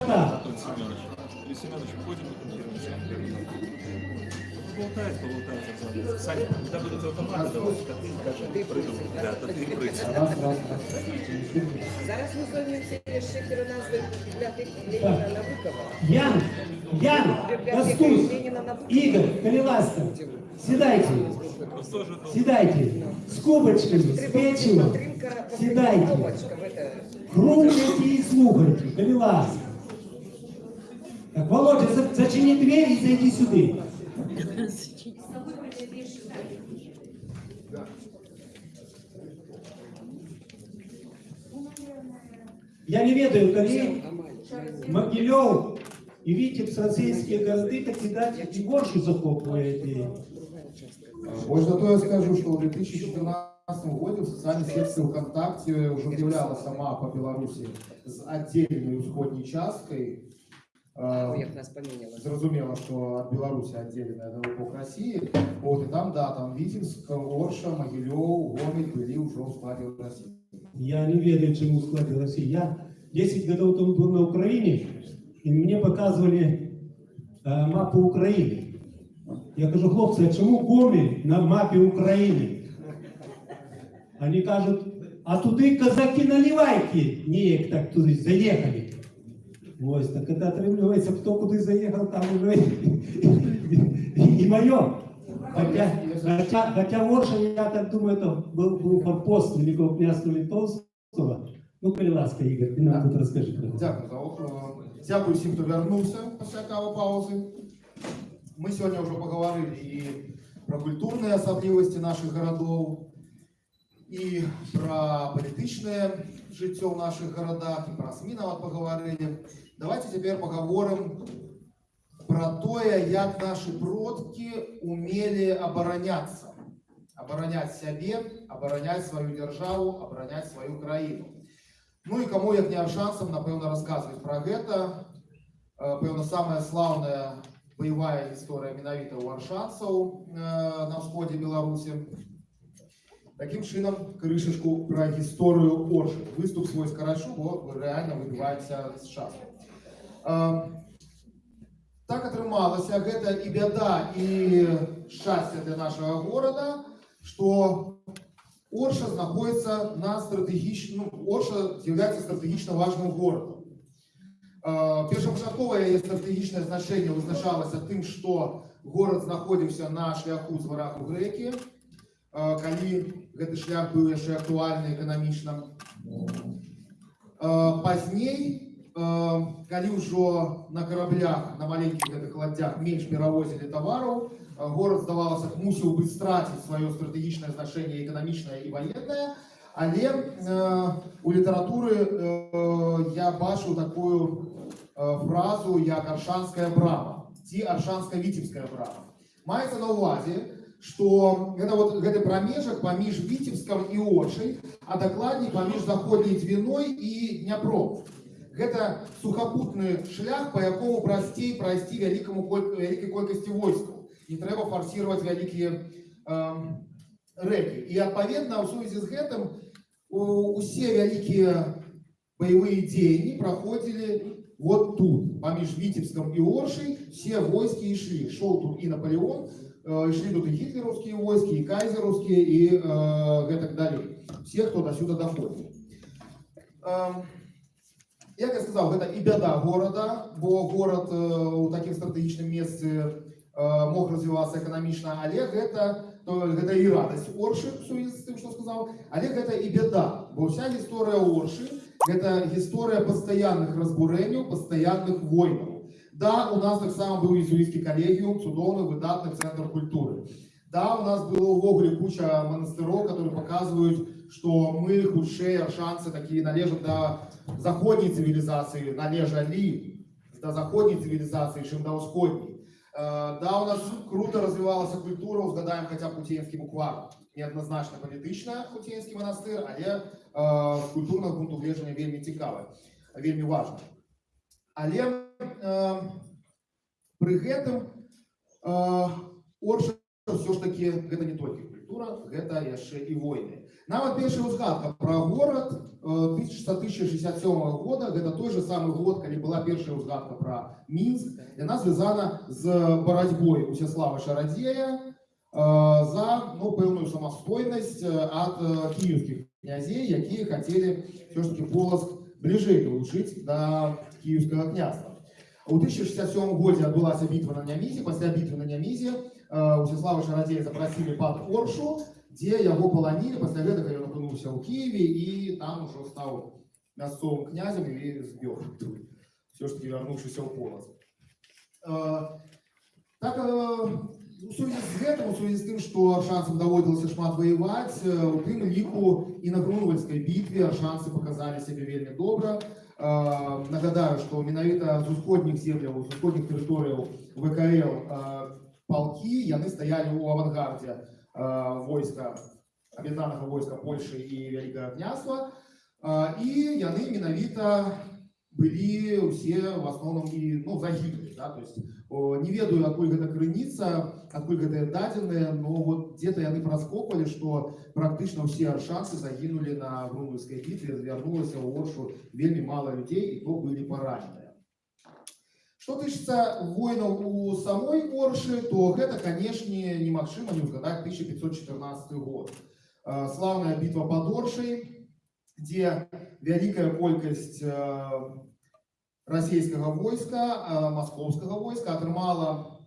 Так. Антон Семенович. Или Семенович, входим в конференцию. Болтает, поболтает, разговаривает. Саня, когда будут автоматы, давай, то ты скажи, ты прыгнул. Да, то ты прыгнул. Раз, раз, раз. Зараз ми займемося шиферу назви бібліотеки Леніна Набукова. Ян, Ян, Бібліотека Костусь, Леніна Набукова. Игорь, Колеласка, седайте, Просто же это седайте, с кубочками, с печивом, седайте, Кнопочка в это. хрумкайте и слухайте, Колеласка. Так, Володя, за- зачини дверь и зайди сюда. Я не ведаю, коли Могилев и Витебск, российские города, так видать, и горшу захопливаете. Больше зато я скажу, что в 2014 году в социальной сети ВКонтакте уже объявляла сама по Беларуси с отдельной усходней часткой. Э, Як нас поміняло. Зрозуміло, що від Білорусі відділена НЛО к Росії. От, і там, да, там Витебск, Орша, Могилев, Гомель были уже в складе России. Я не ведаю, чему складе России. Я 10 годов тому был на Украине, и мне показывали э, мапу Украины. Я кажу, хлопці, а чому Гомель на мапі України? Вони кажуть, а туди казаки наливайки ніяк так туди заїхали. Ось, так це отримується, хто куди заїхав, там уже і, і моє. Хотя, хотя, хотя Ворша, я так думаю, это был, был форпост Великого князства Литовского. Ну, коли ласка, Ігор, ти нам тут розкажи про це. Дякую за охорону. Дякую всім, хто вернувся після кави паузи. Ми сьогодні вже поговорили і про культурні особливості наших городов, і про політичне життя в наших городах, і про СМІ навіть поговорили. Давайте тепер поговоримо про те, як наші продки умели оборонятися. Оборонять себе, оборонять свою державу, оборонять свою країну. Ну і кому як не аршанцам, напевно, розказують про гэта. Е, Певно, самая славная боевая история менавіта у аршанцаў е, на ўсходзе Беларусі. Таким чынам, крышачку про гісторыю Оршы. Выступ свой скарашу, бо рэальна выбіваецца з часу. Е, Так атрымалася, гэта і бяда, і шчасце для нашага горада, што Орша знаходіцца на стратэгічным, ну, Орша з'яўляецца стратэгічна важным горадам. Э, Першапачатковае яе стратэгічнае значэнне вызначалася тым, што горад знаходзіўся на шляху з варах у грэкі, э, калі гэты шлях быў яшчэ актуальны эканамічна. Э, Пазней, э, калі ўжо на караблях, на маленькіх гэтых ладдзях менш перавозілі тавараў, э, горад, здавалася, мусіў бы страціць сваё стратэгічнае значэнне эканамічнае і ваеннае, але э, у літаратуры э, я бачыў такую э, фразу як аршанская брама ці аршанска-віцебская брама. Маецца на ўвазе, што гэта вот гэты прамежак паміж віцебскам і очай, а дакладней паміж заходняй дзвіной і дняпром. Гэта сухапутны шлях, па якому прасцей прайсці вялікаму коль- вялікай колькасці войскаў. Не трэба фарсировать вялікія эм, рэкі. І адпаведна ў сувязі з гэтым у- усе вялікія баявыя дзеянні праходзілі вот тут, паміж Віцебскам і Оршай, все войскі ішлі. Шоў тут і Наполеон, э, ішлі тут і гітлераўскія войскі, і кайзераўскія, і э, гэтак далей. Все, хто да сюда даходзіў. Эм, Як я сказаў, гэта і бяда горада, бо горад э, у такім стратэгічным месцы э, мог развівацца эканамічна, але гэта, то, гэта і радасць Оршы, у сувязі з тым, што сказаў, але гэта і бяда, бо ўся гісторыя Оршы гэта гісторыя пастаянных разбурэнняў, пастаянных войнаў. Да, у нас таксама быў езуіцкі калегіум, цудоўны выдатны цэнтр культуры. Да, у нас было ўвогуле куча манастыроў, которые показваюць, што мы хутчэй аршанцы такія належаць да заходняй цывілізацыі, належалі да заходняй цывілізацыі, чым да ўсходняй. Э, Да, у нас круто развівалася культура, узгадаем хаця б Хутеенскі буквар. Неадназначна палітычна Хутеенскі манастыр, але э, з культурнага пункту гледжання вельмі цікавы, вельмі важна. Але э, пры гэтым э, Орша ўсё ж такі гэта не толькі культура. архітэктура гэта яшчэ і войны нават першая узгадка пра горад э, 1667 года гэта той же самы год калі была першая узгадка пра мінск яна звязана з барацьбой усяслава шарадзея э, за ну, пэўную самастойнасць э, ад э, кіеўскіх князей якія хацелі все ж таки полоск бліжэй далучыць да кіеўскага княства у 1067 годзе адбылася бітва на нямізе пасля бітвы на нямізе э, усяслава шарадзея запрасілі пад оршу дзе яго паланілі пасля гэтага ён апынуўся ў кіеве і там ужо стаў мясцовым князем і збег все ж таки вярнуўшыся ў полас Э, так э, у сувязі з гэтым у сувязі з тым што аршанцам даводзілася шмат ваяваць э, у тым ліку і на грунвальскай бітве аршанцы паказалі сябе вельмі добра Э, нагадаю што менавіта з усходніх земляў з усходніх тэрыторыяў вКл э, палкі яны стаялі ў авангардзе э, войска аб'яднанага войска Польшы і вялікага княства Э, і яны менавіта былі ўсе в асноўным і ну загінулі да? то есть о, не ведаю адкуль гэта крыніца адкуль гэтыя дадзеныя но вот где-то яны праскопалі што практычна ўсе аршанцы загінулі на грунвальскай бітве звярнулася ў оршу вельмі мала людзей і то былі параненыя Што тычыцца войнаў у самой оршы то гэта канешне немагчыма не ўзгадаць 1514 год Э, слаўная бітва под оршай дзе вялікая колькасць э, расійскага войска э, маскоўскага войска атрымала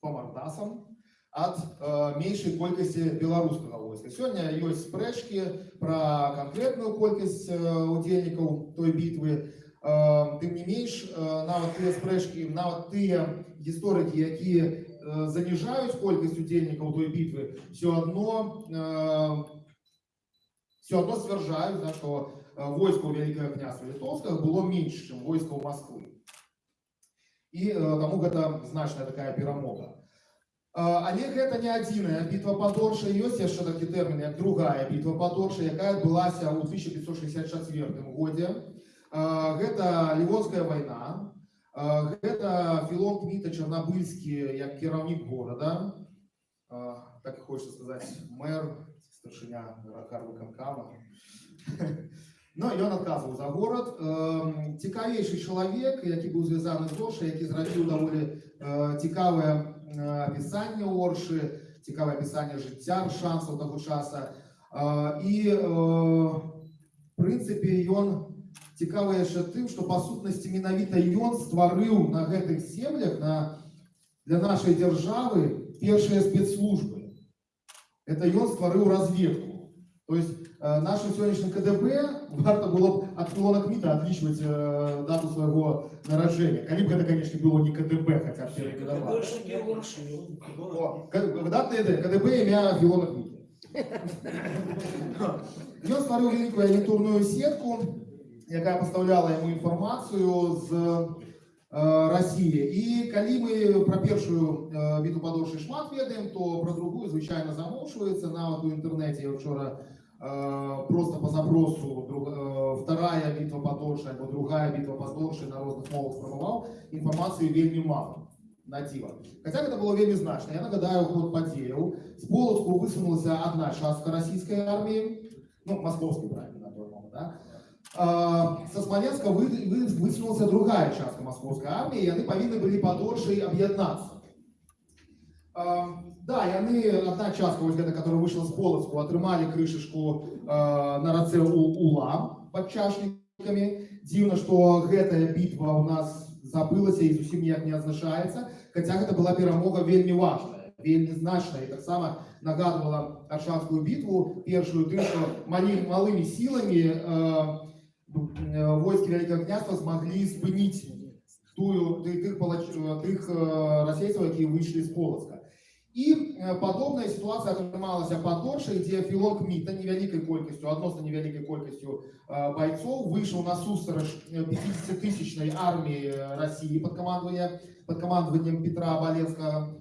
по мардасам ад э, меншай колькасці беларускага войска сёння ёсць спрэчкі пра канкрэтную колькасць э, удзельнікаў той бітвы Э, тым не менш э, нават тыя спрэчкі нават тыя гісторыкі якія э, заніжаюць колькасць удзельнікаў той бітвы все адно э, все одно сцвярджаюць да, што э, войска ў вялікае княства літоўскага было менш чым войска ў Масквы і э, таму гэта значная такая перамога Э, але гэта не адзіная бітва под Оршай ёсць яшчэ такі тэрмін як другая бітва под Оршай якая адбылася ў 1564 годзе Э, гэта лівонская вайна Э, гэта філон кміта чарнабыльскі як кіраўнік горада Э, так і хочется сказаць мэр старшыня карвыканкама Ну, ён адказваў за горад. Эм, Цікавейшы чалавек, які быў звязаны з Оршай, які зрабіў даволі э, цікавае э, апісанне Оршы, цікавае апісанне жыцця шансаў таго часа. Э, І, э, в прынцыпе, ён цікавы яшчэ тым, што па сутнасці менавіта ён стварыў на гэтых землях на, для нашай дзяржавы першыя спецслужбы. Это ён стварыў разведку. То есть э, нашим сегодняшним КДБ варто было б от Филона Кмита отличивать э, дату своего наражения. Калі б гэта, конечно, было не КДБ, хотя бы перекодовало. О, К- Датна іде, КДБ ім'я Філона Кміта. Ён стварыў вялікую агентурную сетку, якая пастаўляла яму інфармацыю з э, России. І калі мы пра першую э, біту падоршай шмат ведаем, то пра другую звычайна замоўчваецца нават у інтэрнэце. Я вчора э, просто по запросу друг, э, вторая битва падоршай або другая бітва падоршай на розных мовах спрабаваў інфармацыі вельмі мала на дзіва. Хаця гэта было вельмі значна. Я нагадаю ход падзеяў. З Полацку высунулася одна частка расійскай арміі, ну, маскоўскай правильно на той момент, да? А, Со Смоленска вы, вы, высунулася другая частка московской армии, и они повинны были подольше объединяться. А, Да, яны одна частка, вось гэта, которая вышла з Полацку, атрымалі крышачку э, на рацэ у Ула пад чашнікамі. Дзіўна, што гэтая бітва ў нас забылася і зусім ніяк не адзначаецца, хаця гэта была перамога вельмі важная, вельмі значная і таксама нагадвала аршанскую бітву першую тым, што малі, малымі сіламі э, э, войскі вялікага княства змаглі спыніць тую ты- тых, палач- э, тых э, расейцаў, якія выйшлі з Полацка. І э, падобная сітуацыя атрымалася па Торшы, дзе філон Кміта невялікай колькасцю, адносна невялікай колькасцю э, байцоў выйшаў на сустрач 50-тысячнай арміі э, Расіі пад камандаваннем пад камандаваннем Петра Балецкага.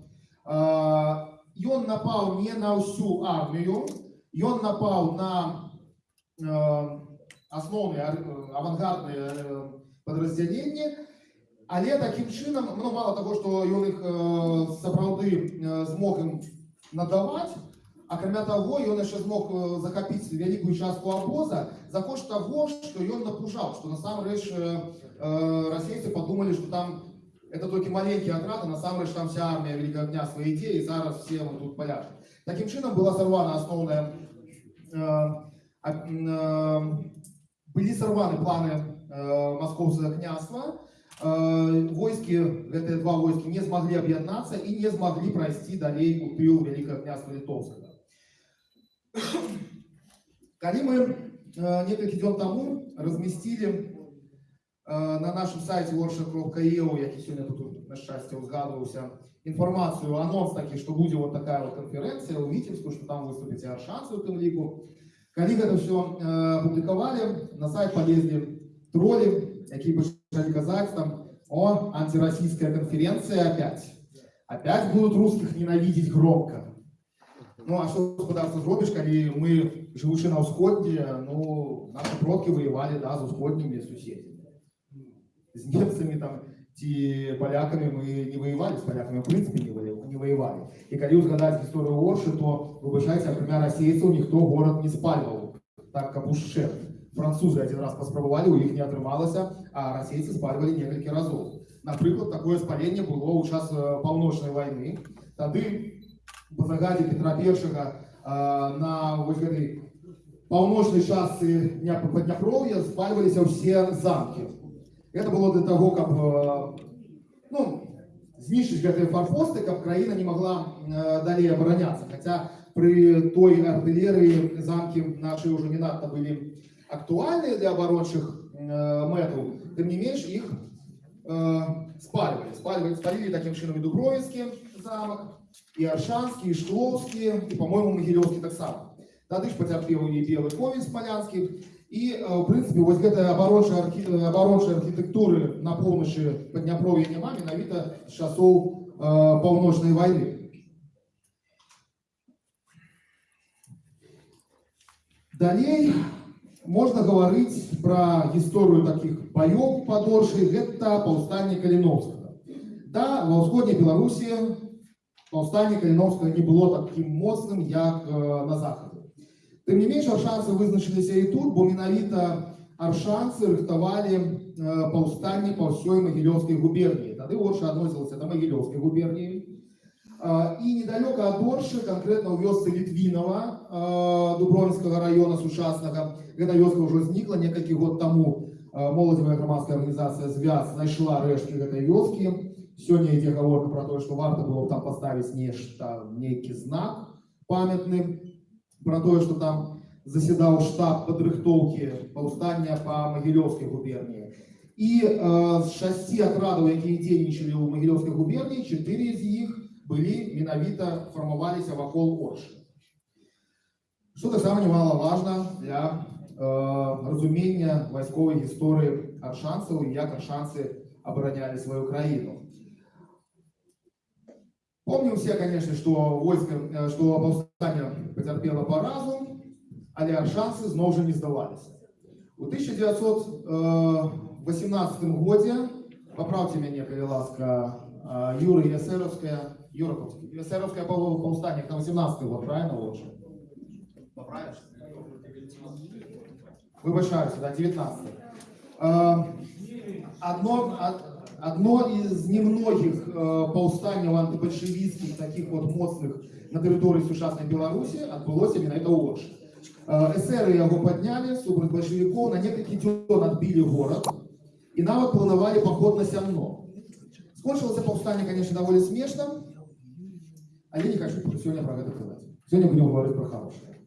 Э, Ён напаў не на ўсю армію, ён напаў на э, асноўныя ар- э, авангардныя э, падраздзяленні, але такім чынам ну мало таго што ён іх э, сапраўды э, змог ім надаваць акрамя таго ён яшчэ змог э, захапіць вялікую частку абоза за кошт таго што ён напужаў што насамрэч э, э, расейцы подумалі што там это толькі маленькі атрад а насамрэч там вся армія великого княства ідзе і зараз все мы тут паляжем такім чынам была сарвана асноўная э, а, э, былі сарваны планы э, маскоўскага княства Э, войскі гэтыя два войскі не змаглі аб'яднацца і не змаглі прайсці далей у тыл вялікага княства літоўскага калі мы э, некалькі дзён таму размясцілі э, на нашым сайце workshop.eu які сёння тут на шчасце узгадваўся інфармацыю анонс такі што будзе вот такая вот канферэнцыя ў віцебску што там выступіць і аршанцы у тым ліку калі гэта все публікавалі на сайт полезлі тролі якія пачалі казаць там о антироссийская конференция опять опять будут русских ненавидеть громко ну а что господарство зробіш калі мы живучы на ўсходзе ну наши продкі воевали да з усходнімі суседзямі з немцамі там ці палякамі мы не воевали з палякамі в прынцыпе не воевали, не воевали. і калі узгадаць гісторыю оршы то выбачайце акрамя расейцаў ніхто горад не спальваў так каб ушчэ французы один раз паспрабавалі у іх не атрымалася а расейцы спальвалі некалькі разоў напрыклад такое спаленне было ў час э, паўночнай вайны тады по загадзе Петра першага э, на вось гэтай паўночнай частцы дня падняпроўя спальваліся ўсе замкі это было для того каб э, ну знішчыць гэтыя фарпосты каб краіна не могла э, далей абараняцца хаця пры той артылерыі замкі наши ўжо не надта былі актуальныя для абарончых э, мэтаў тым не менш іх э, спальвалі спальвалі спалілі такім чынам і дубровіцкі замак і аршанскі і шклоўскі і по-моему магілёўскі таксама тады ж пацярпеў і белы ковень смалянскі і э, в прынцыпе вось гэтая абарончая архі... абарончай архітэктуры на поўначы падняпроўя няма менавіта з часоў э, паўночнай вайны далей можна гаварыць пра гісторыю такіх баёў падоршай гэта паўстанне каліновскага да ва ўсходняй беларусі паўстанне каліновскага не было такім моцным як э, на захаду тым не менш аршанцы вызначыліся і тут бо менавіта аршанцы рыхтавалі э, паўстанне па ўсёй магілёўскай губерніі тады орша адносілася да магілёўскай губерніі А, і недалёка ад Оршы, канкрэтна ў вёсцы Літвінава а, Дубровінскага района сучаснага. Гэта вёска ўжо знікла некалькі год таму. А, Моладзевая грамадская арганізацыя звяз знайшла рэшткі гэтай вёскі. Сёння ідзе гаворка пра тое, што варта было б там паставіць нешта, нейкі знак памятны пра тое, што там заседаў штаб падрыхтоўкі паўстання па магілёўскай губерніі. І э, з шасці атрадаў, якія дзейнічалі ў магілёўскай губерніі, чатыры з іх былі менавіта фармаваліся вакол оршы что таксама немалаважна для э, разумення вайсковай гісторыі аршанцаў і як аршанцы абаранялі сваю краіну помним все конечно что войска э, что паўстання пацярпела паразу але аршанцы зноў жа не здаваліся у 1918 годзе поправьте мяне калі ласка э, Юры Ясеровская Юраковский. Эсеровское повстание, это 18 год, правильно лучше? Поправишь? Выбачаюсь, да, 19 Одно, одно из немногих повстаний антибольшевистских, таких вот моцных на территории сучасной Беларуси отбылось именно это Орш. Эсеры его подняли, супраць большевиков, на некалькі дзён отбили город и нават планировали поход на Сямно. Скончилось повстание, конечно, довольно смешно, а я не хочу сегодня про это казаць. Сегодня будем говорить про хорошее.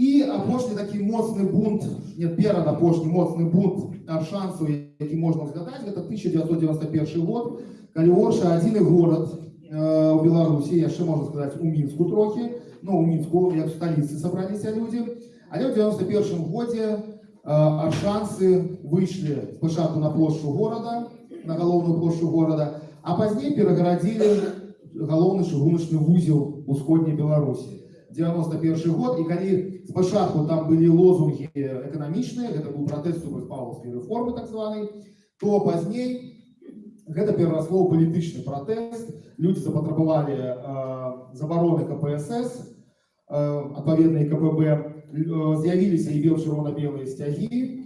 І апошні такі моцны бунт, нет, перад апошні моцны бунт аршанцаў, які можна згадаць, гэта 1991 год, калі Орша адзіны горад э, у Беларусі, яшчэ можна сказаць у мінску трохі, ну у мінску як в сталіцы сабраліся людзі. Але ў 91 годзе э, аршанцы выйшлі спачатку на плошчу горада, на галоўную плошчу горада, а пазней перагарадзілі галоўны чыгуначны вузел усходняй беларусі 91 год і калі спачатку там былі лозунгі эканамічныя гэта быў пратэст супраць павлаўскай рэформы так званай то пазней гэта перарасло ў палітычны пратэст людзі запатрабавалі э, забароны кпсс адпаведна і КПБ э, з'явіліся і бел-чырвона-белыя сцягі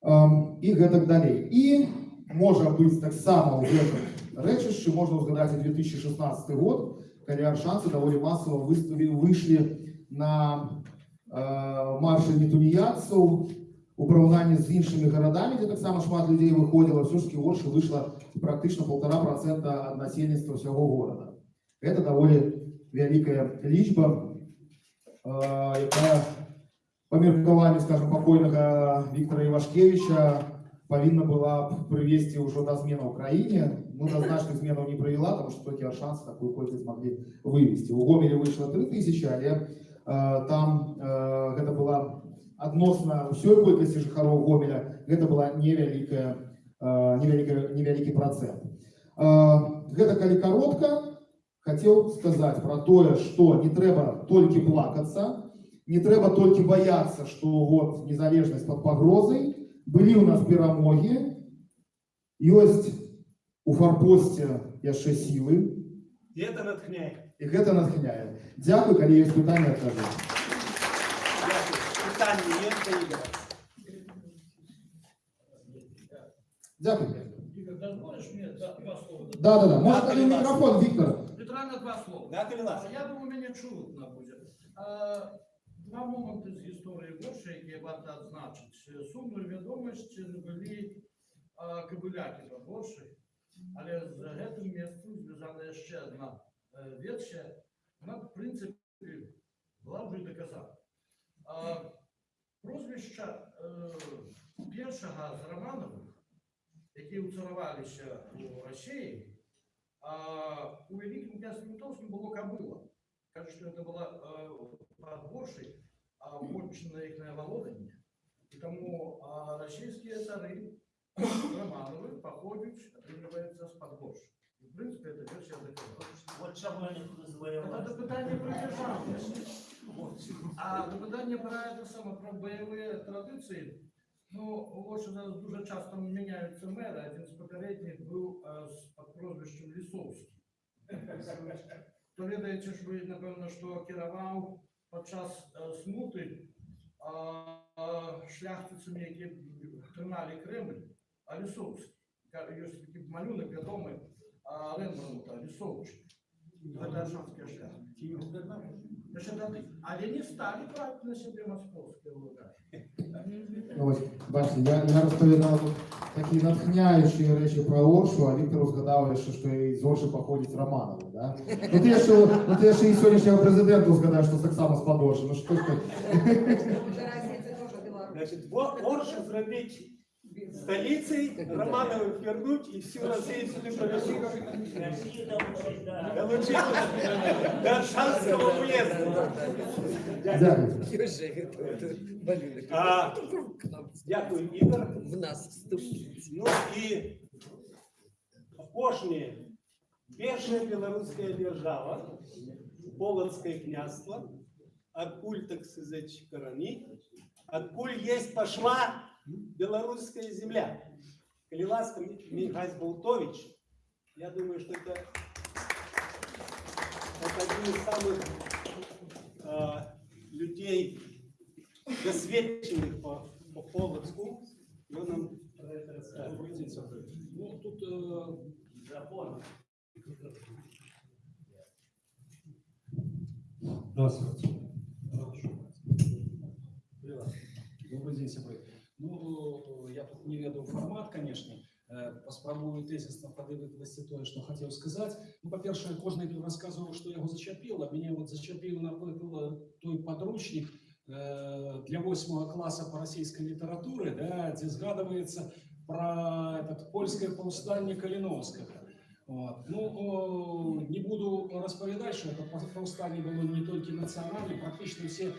Ам, і гэтак далей. І можа быць таксама ў гэтым рэчышчы можна ўзгадаць і 2016 год, калі аршанцы даволі масава выставі выйшлі на э, маршы нетуніяцаў у параўнанні з іншымі гарадамі, дзе таксама шмат людзей выходзіла, ўсё ж таки Оршы выйшла практычна полтора процента ад насельніцтва ўсяго горада. Гэта даволі вялікая лічба, э, якая па меркаванню, скажем, пакойнага Віктора Івашкевіча павінна была б прывесці ўжо да зменаў у краіне. Ну, да значных зменаў не прывяла, тому што толькі аршанцы такую колькасць маглі вывесці. У Гомелі выйшла 3000, але э, там э, гэта была адносна ўсёй колькасці жыхароў Гомеля, гэта была невялікая, э, невялікая, невялікі працэнт. Э, гэта калі каротка, хацеў сказаць пра тое, што не трэба толькі плакацца, не трэба толькі баяцца, што вот незалежнасць пад пагрозай, былі ў нас перамогі, ёсць у фарпосце яшчэ сілы, И это натхняет. і гэта натхняе. Дзякуй, калі ёсць пытанні адкажу. Питание нет, Игорь. Дзякуй. Игорь, дозволишь мне да, два слова? Да, да, да. Може, Да, калі будь ласка. мікрофон, Віктор. Літерально два слова. Да, Калилас? Я думаю, мене чутно буде. А, Два моменти з історії Польщі, які варто відзначити. Сумною відомості були а, кабуляки в Польщі, але з гэтым месцем зв'язана ще одна е, версія. Вона, в принципі, була вже доказана. А, Прозвища е, першого з Романових, які уцарувалися у Росії, а у Великом князе Литовском было кобыла. Кажется, что это была э, подборшей, а вотчина их на володание. И тому а, российские цары Романовы походят, отрываются с подборшей. И, в принципе, эта версия доказана. Вот чому я не називаю Это питание про державность. А питання про це саме про бойові традиції. Ну, ось у нас дуже часто міняються мери. Один з попередніх був е, з під прозвищем Лісовський. То ведаєте ж ви, напевно, що керував під час е, смути а, а, шляхтицями, які тримали Кремль, а Лісовський. Ка- Є такий малюнок відомий а, Рембрандта, Лісовчик. Це аршанський шлях. Ще тоді. Але не стали брати на себе московські луга. Ну, ось, бачите, я, я розповідав тут такі натхняючі речі про Оршу, а Віктор згадав, що, що і з Орши походить Романови, да? Ну ти ще, ну, ти ще і сьогоднішнього президента згадаєш, що так само з Подорши. Ну що ж ти? Федерація це теж Білорусь. Значит, Во- Оршу зробить столицей, Романовых вернуть и всю Россию сюда повезти. Россию там учить, да. Долучить до Аршанского уезда. Дякую. Южи, малюнок. А, Дякую, Ігор. В нас вступить. Ну і апошняе. Першая беларуская держава, Полоцкое княство, адкуль, так сказать, карані, адкуль есть пошла белорусская земля. Коли ласка, Михась Болтович, я думаю, что это, это один из самых э, людей, досвідчених по, по Полоцку. І він нам про це розкаже. Ну, тут э, Закон. Здравствуйте. Добрый день, сябры. Ну, я тут не ведаю формат, конечно. Э, Паспрабую тезісно падивитися тое, што хацеў сказаць. Ну, па-першае, кожны тут расказваў, што яго зачапіла. Мяне вот зачапіў, напрыклад, той падручнік э, для 8 класа по расійскай літаратуры, да, дзе згадваецца про этот польское паўстанне Каліновскага. Вот. Ну, о, не буду распавядаць, што это паў- паўстанне было не толькі нацыянальным, практычна ўсе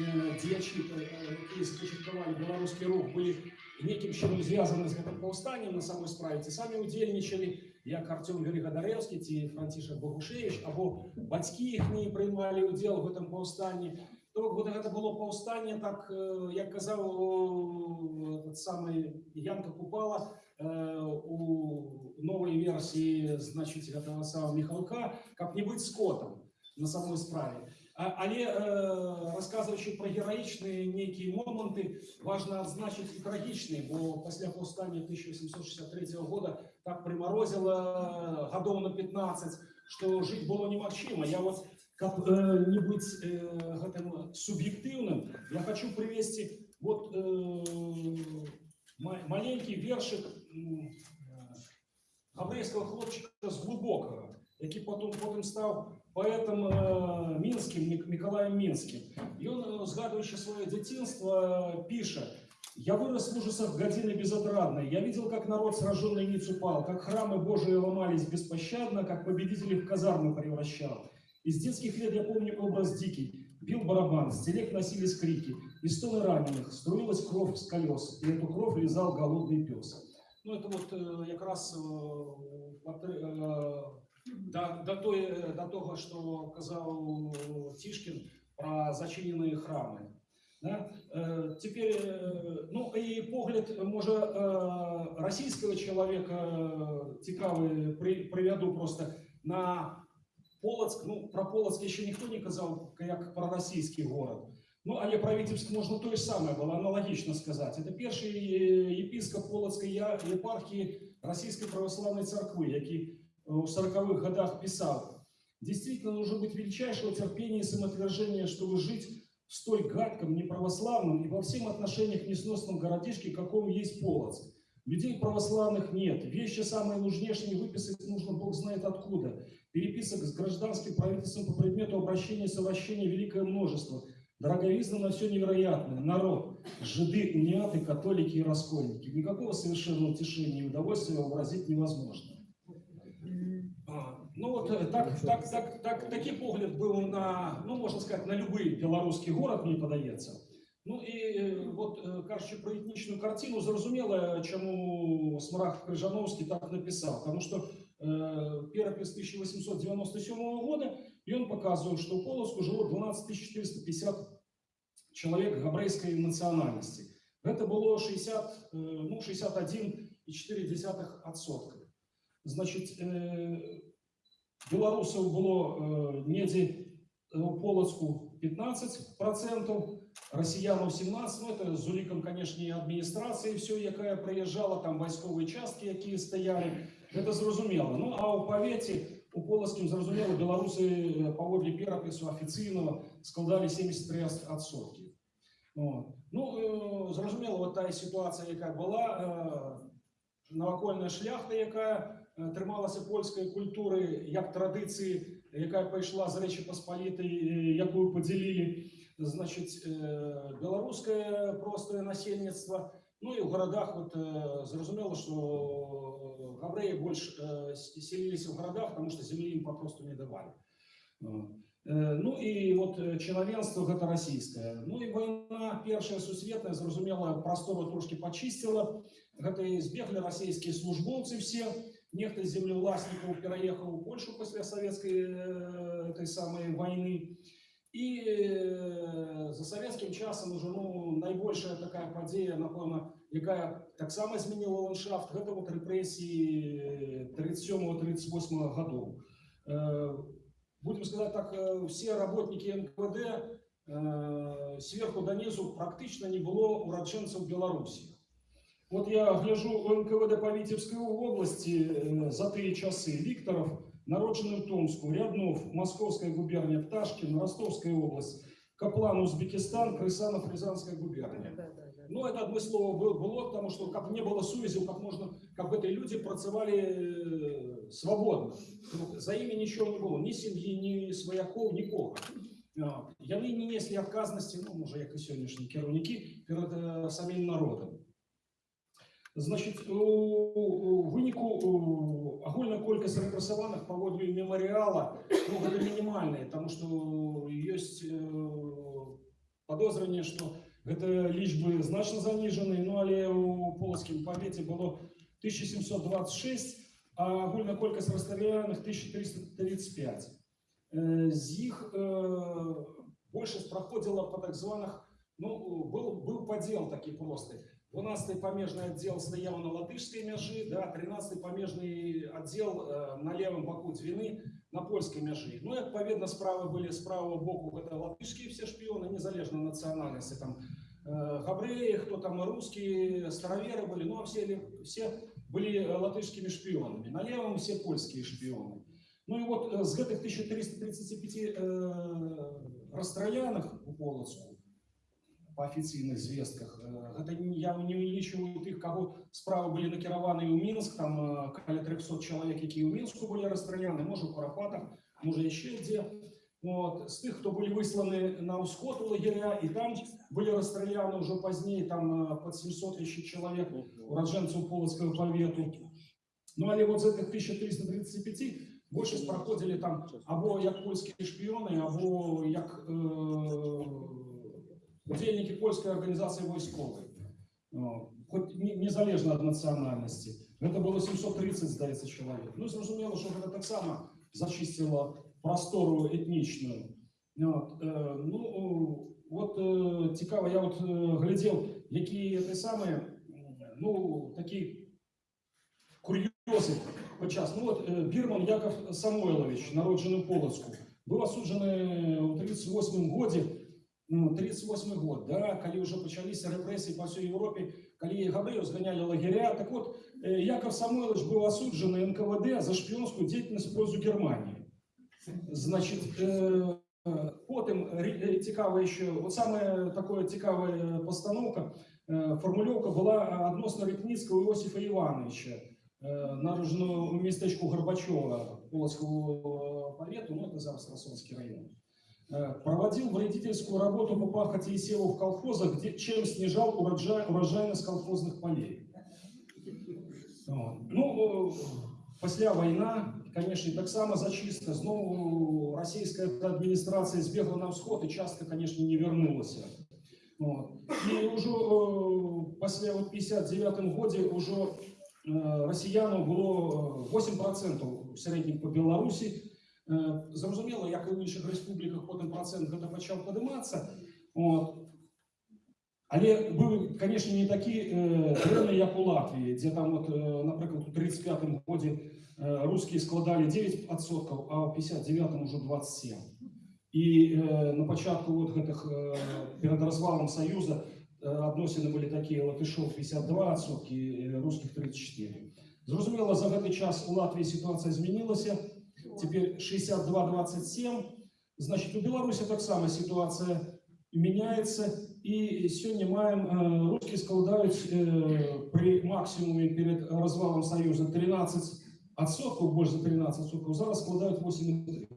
э, дзеячі, э, э, якія запачаткавалі беларускі рух, былі некім чынам звязаны з гэтым паўстаннем на самой справе, ці самі удзельнічалі, як Артём Великадаревскі ці Францішак Богушевич, або бацькі іх не прымалі ўдзел в гэтым паўстанні. То бок, вот гэта было паўстанне, так, э, як казаў э, этот самы Янка Купала, э, у новой версии, значит, этого самого Михалка, как не быть скотом на самой справе. А- Але э, расказваючи про героічні нейкія моманты важно адзначыць і трагічныя бо пасля паўстання 1863 года так прымарозіла гадоў на 15 што жыць было немагчыма я вот каб э, не быць э, гэтым суб'ектыўным я хочу привесці вот э, ма- маленькі вершык м, э, габрэйскага хлопчыка з глубокага які потом потым стаў паэтам э, мінскім Мік- мікалаем мінскім ён э, згадваючы сваё дзяцінства піша я вырос в ужасах годины безотрадной. Я видел, как народ сраженный ниц упал, как храмы Божии ломались беспощадно, как победители в казармы превращал. Из детских лет я помню образ дикий. Бил барабан, с телег носились крики, и стоны раненых, струилась кровь с колес, и эту кровь лизал голодный пес. Ну, это вот э, как раз э, патри- э, до, до, той, э, до того, что казал Тишкин про зачиненные храмы. Да? Е, Тепер, е, ну і погляд, може, е, російського чоловіка е, цікавий, при- приведу просто на Полоцк. Ну, про Полоцк ще ніхто не казав, як про російський город. Ну, але про Витебск можна то ж саме було аналогічно сказати. Це перший е, єпископ Полоцької я- єпархії Російської православної церкви, який е, у 40-х годах писав, Действительно, нужно быть величайшего терпения и самоотвержения, чтобы жить в столь гадком, неправославном и во всем отношениях несносном городишке, каком есть Полоцк. Людей православных нет. Вещи самые нужнейшие выписать нужно бог знает откуда. Переписок с гражданским правительством по предмету обращения и совращения великое множество. Дороговизна на все невероятное. Народ, жиды, униаты, католики и раскольники. Никакого совершенного утешения и удовольствия вообразить невозможно. А, Ну вот э, так, так, так, так, такі погляд був на, ну можна сказати, на будь-який білоруський город, мені подається. Ну і е, от е, кажучи про етнічну картину, зрозуміло, чому Смарагд Крижановський так написав. Тому що е, перепис 1897 года, і він показує, що у Полоцку жило 12 450 чоловік габрейської національності. Це було 60, е, ну, 61,4%. Значить, е, білорусів було е, недзе у Полоцку 15%, россиянам 17, ну это з уліком, конечно, і адміністрації все, яка приїжджала, там військові частки, які стояли, це зрозуміло. Ну, а у повіті, у Полоцьким, зрозуміло, білоруси е, поводле перепису офіційного складали 73%. От. Ну, е, зрозуміло, от та ситуація, яка була, е, навакольна шляхта, яка е, трималася польської культури, як традиції, яка прийшла з Речі Посполітої, яку поділили, значить, е, білоруське просто насельництво. Ну і в городах, от, е, зрозуміло, що гавреї більш е, селилися в городах, тому що землі їм попросту не давали. От. Е, Ну і от е, чиновенство гэта расійскае. Ну і вайна першая сусветная, зразумела, прастору трошки пачысціла. Гэта і збеглі расійскія службоўцы все. Нехта з землеўласнікаў пераехаў у Польшу пасля савецкай э, той самай вайны. І э, за савецкім часам уже ну, найбольшая такая падзея, напэўна, якая таксама змяніла ландшафт, гэта вот рэпрэсіі 37-38 гадоў. Э, будем сказать так, э, все работники НКВД э, сверху донизу практично не было урадженцев Беларуси. Вот я гляжу у НКВД по Витебской области э, за три часы. Викторов, народжений в Томску, Ряднов, Московская губерния, Пташкин, Ростовская область, Каплан, Узбекистан, Крысанов, Рязанская губерния. Да, да, да. Ну, это одно слово было, было, потому что как не было сувязів, как можно, как эти люди працевали э, свободно. Ну, За ими ничего не было, ни семьи, ни свояков, нікого. А, Яны не несли адказнасці, ну, може, як і сьогоднішні керівники, перед е, самим народом. Значить, у, у выніку у, агульная колькасць рэпрэсаваных паводле мемарыяла ну, гэта мінімальная, таму што ёсць э, падозранне, што гэта лічбы значна заніжаны, ну але у полацкім павеце было 1726, а агульная колькасць расстраляных 1335. Э, З іх э, большасць праходзіла па так званых, ну, был, был падзел такі просты. 12-й памежный отдел стоял на латышской мяжи, да, 13-й памежный отдел э, на левом боку Двины на польской мяжи. Ну, и, відповідно, справа были с правого боку, это латышские все шпионы, незалежно национальности, там, э, габреи, кто там русские, староверы были, ну, а все, все были э, латышскими шпионами. На левом все польские шпионы. Ну и вот э, з гэтых 1335 э, расстраляных у Полоцку, по афіцыйных звестках, э, гэта не- я не улічваю тых, каго справы былі накіраваны ў Мінск, там э, каля 300 чалавек, якія ў Мінску былі расстраляны, можа у Карапатах, можа яшчэ дзе. Вот. З тых, хто былі высланы на ўсход у лагеря, і там былі расстраляны ўжо пазней там э, пад 700 яшчэ чалавек ураджэнцаў полацкага павету. Ну але вот з гэтых 1335 большасць праходзілі там або як польскія шпіёны, або як э, удзельнікі польскай арганізацыі вайсковай. Ну, Хоць не- незалежна ад нацыянальнасці. Гэта было 730, здаецца, чалавек. Ну, зразумела, што гэта таксама зачысціла прастору этнічную. От, э, ну, э, вот э, цікава, я вот э, глядзеў, якія ты самыя, м, ну, такі кур'ёзы падчас. Ну, вот э, Бірман Яков Самойлович, народжаны ў Полацку, быў асуджаны ў 38 годзе, ну, 38 год, да, калі ўжо пачаліся рэпрэсіі па ўсёй Еўропе, калі габрэяў зганялі лагеря. Так вот, э, Яков Самойлович быў асуджаны НКВД за шпіёнскую дзейнасць в пользу Германии. Значит, э, э, потым ре- э, цікава еще, вот самая такая цікавая постановка, э, формулёўка была адносна Рытніцкага Іосифа Івановича, э, народжаного у местечку Горбачева, Полоцкого повету, ну это зараз Росонский район. Э, Проводил вредительскую работу по пахоте и севу в колхозах, где, чем снижал урожай, урожайность колхозных полей. Ну, э, пасля война, конечно, таксама зачистка. Знову российская администрация збегла на ўсход и часто, конечно, не вернулась. Вот. И уже э, вот 59 годе уже э, россиянам было э, 8% в среднем по Беларуси. Э, Зразумела, як і ў іншых рэспубліках потым працэнт гэта пачаў падымацца. Вот. Але быў, конечно, не такі э, дрэнны, як у Латвіі, дзе там, вот, э, напрыклад, у 35 годзе э, рускія складалі 9%, а ў 59 уже 27. І э, на пачатку вот гэтых э, перад развалом Саюза э, адносіны былі такія латышоў 52%, і рускіх 34. Зразумела, за гэты час у Латвіі сітуацыя змянілася, цяпер 62-27, значит, у Беларусі таксама сітуацыя меняется, і сёння маем э, русскія складаюць э, при максимуме перед развалом Союза 13 адсоткаў, больш за 13 адсоткаў, зараз складаюць 8,3.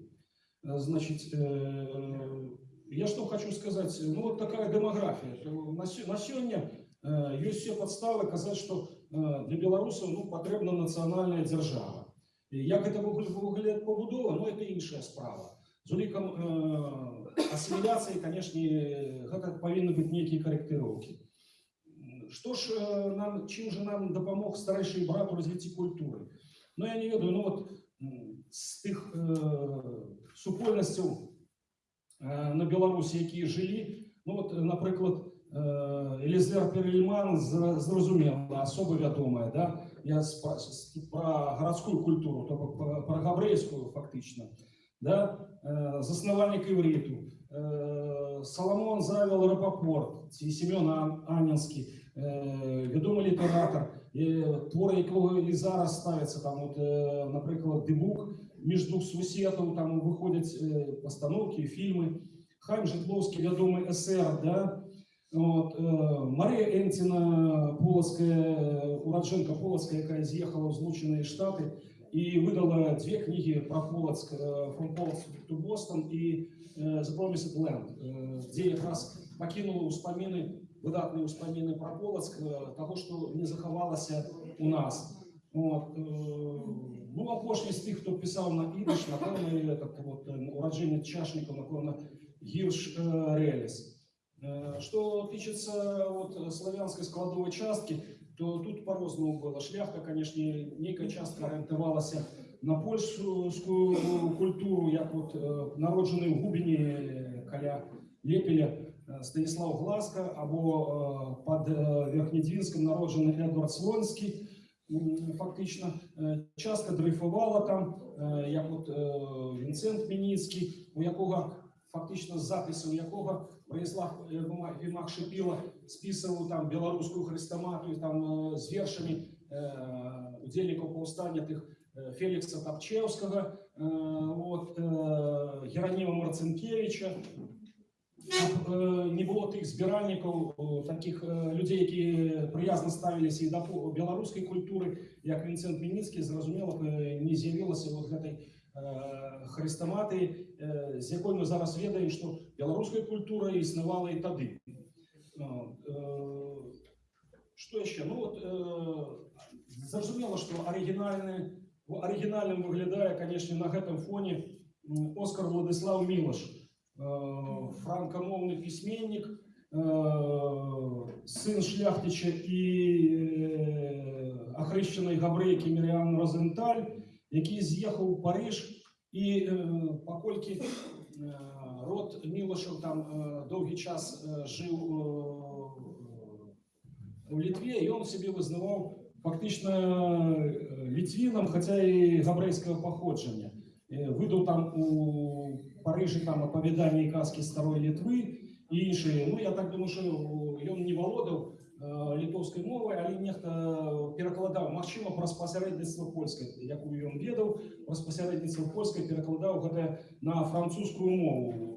Э, Значит, э, я что хочу сказать, ну вот такая демография. На, сё- на сёння э, ёсць все подставы казаць, что э, для беларусаў ну, патрэбна нацыянальная дзяржава. І Як гэта выглядае пабудова, ну это іншая справа. З улікам э, асіміляцыі, канешне, гэта павінны быць нейкія карэктыроўкі. Што ж э, нам чым же нам дапамог старэйшы брат у развіцці культуры? Ну я не ведаю, ну вот м, з тых э, супольнасцяў э, на Беларусі, якія жылі, ну вот, напрыклад, э, Элізер Перельман зра- зразумела, асоба вядомая, да? я спра- с- про гарадскую культуру, то бок про, про габрэйскую фактычна, да? э, заснавальнік івріту, э, Саламон Завел Рапапорт, ці Семён Ан- Анінскі, э, вядомы літаратар, э, творы якого і зараз ставяцца, там, от, э, напрыклад, Дыбук, між двух сусветаў, там выходзяць э, пастаноўкі, фільмы, Хайм Житловский, вядомы эсэр, да? Вот, э, Марія Энціна, полацкая, ураджэнка полацкая, якая з'ехала ў Злучаныя Штаты і выдала две кнігі пра Полацк, э, From Polotsk to Boston і э, The Promised Land, э, дзе якраз пакінула ўспаміны, выдатныя ўспаміны пра Полацк, э, таго, што не захавалася у нас. Вот, э, ну, апошні з тых, хто пісаў на ідыш, напэўна, этот вот, э, ураджэнец чашнікаў, напэўна, Гірш э, Реліс. Э, Что тычыцца вот, славянской складовой частки, то тут по-рознаму было. Шляхта, конечно, нейкая частка арыентавалася на польскую культуру, як вот э, народжаны ў губіні каля лепеля е, Станіслав Гласка або е, під е, Верхнєдвінськом народжений Едвард Слонський. М, Фактично, Е, часто дрейфувала там, е, як от е, Вінсент Мініцький, у якого фактично з запису якого Борислав е, Гома- Гімак Шипіла списував там білоруську хрестоматію там е, з віршами е, удільників повстання тих е, Фелікса Топчевського, е, от, е, Героніма Марцинкевича. Щоб е, не було тих збиральників, о, таких е, людей, які приязно ставилися і до по- білоруської культури, як Вінсент Мініцький, зрозуміло, б, е, не з'явилося от гэтай е, хрестоматії, е, з якою ми зараз ведаємо, що білоруська культура існувала і тоді. От, е, Що ще? Ну от е, зрозуміло, що оригінальне, оригінальним виглядає, звісно, на гэтым фоні м, Оскар Владислав Мілош, е, франкомовний письменник, е, син шляхтича і е, охрещеної габрейки Міріан Розенталь, який з'їхав у Париж і е, покольки е, род Мілошев там е, довгий час е, жив е, у Литві, і він собі визнавав фактично е, літвіном, хоча і габрейського походження. Е, Видав там у Парижі там оповідання і казки старої Литви і інші. Ну, я так думаю, що він не володав е, литовською мовою, але нехто перекладав, можливо, про спосередництво польське, яку він ведав, про спосередництво польське перекладав гэта на французьку мову.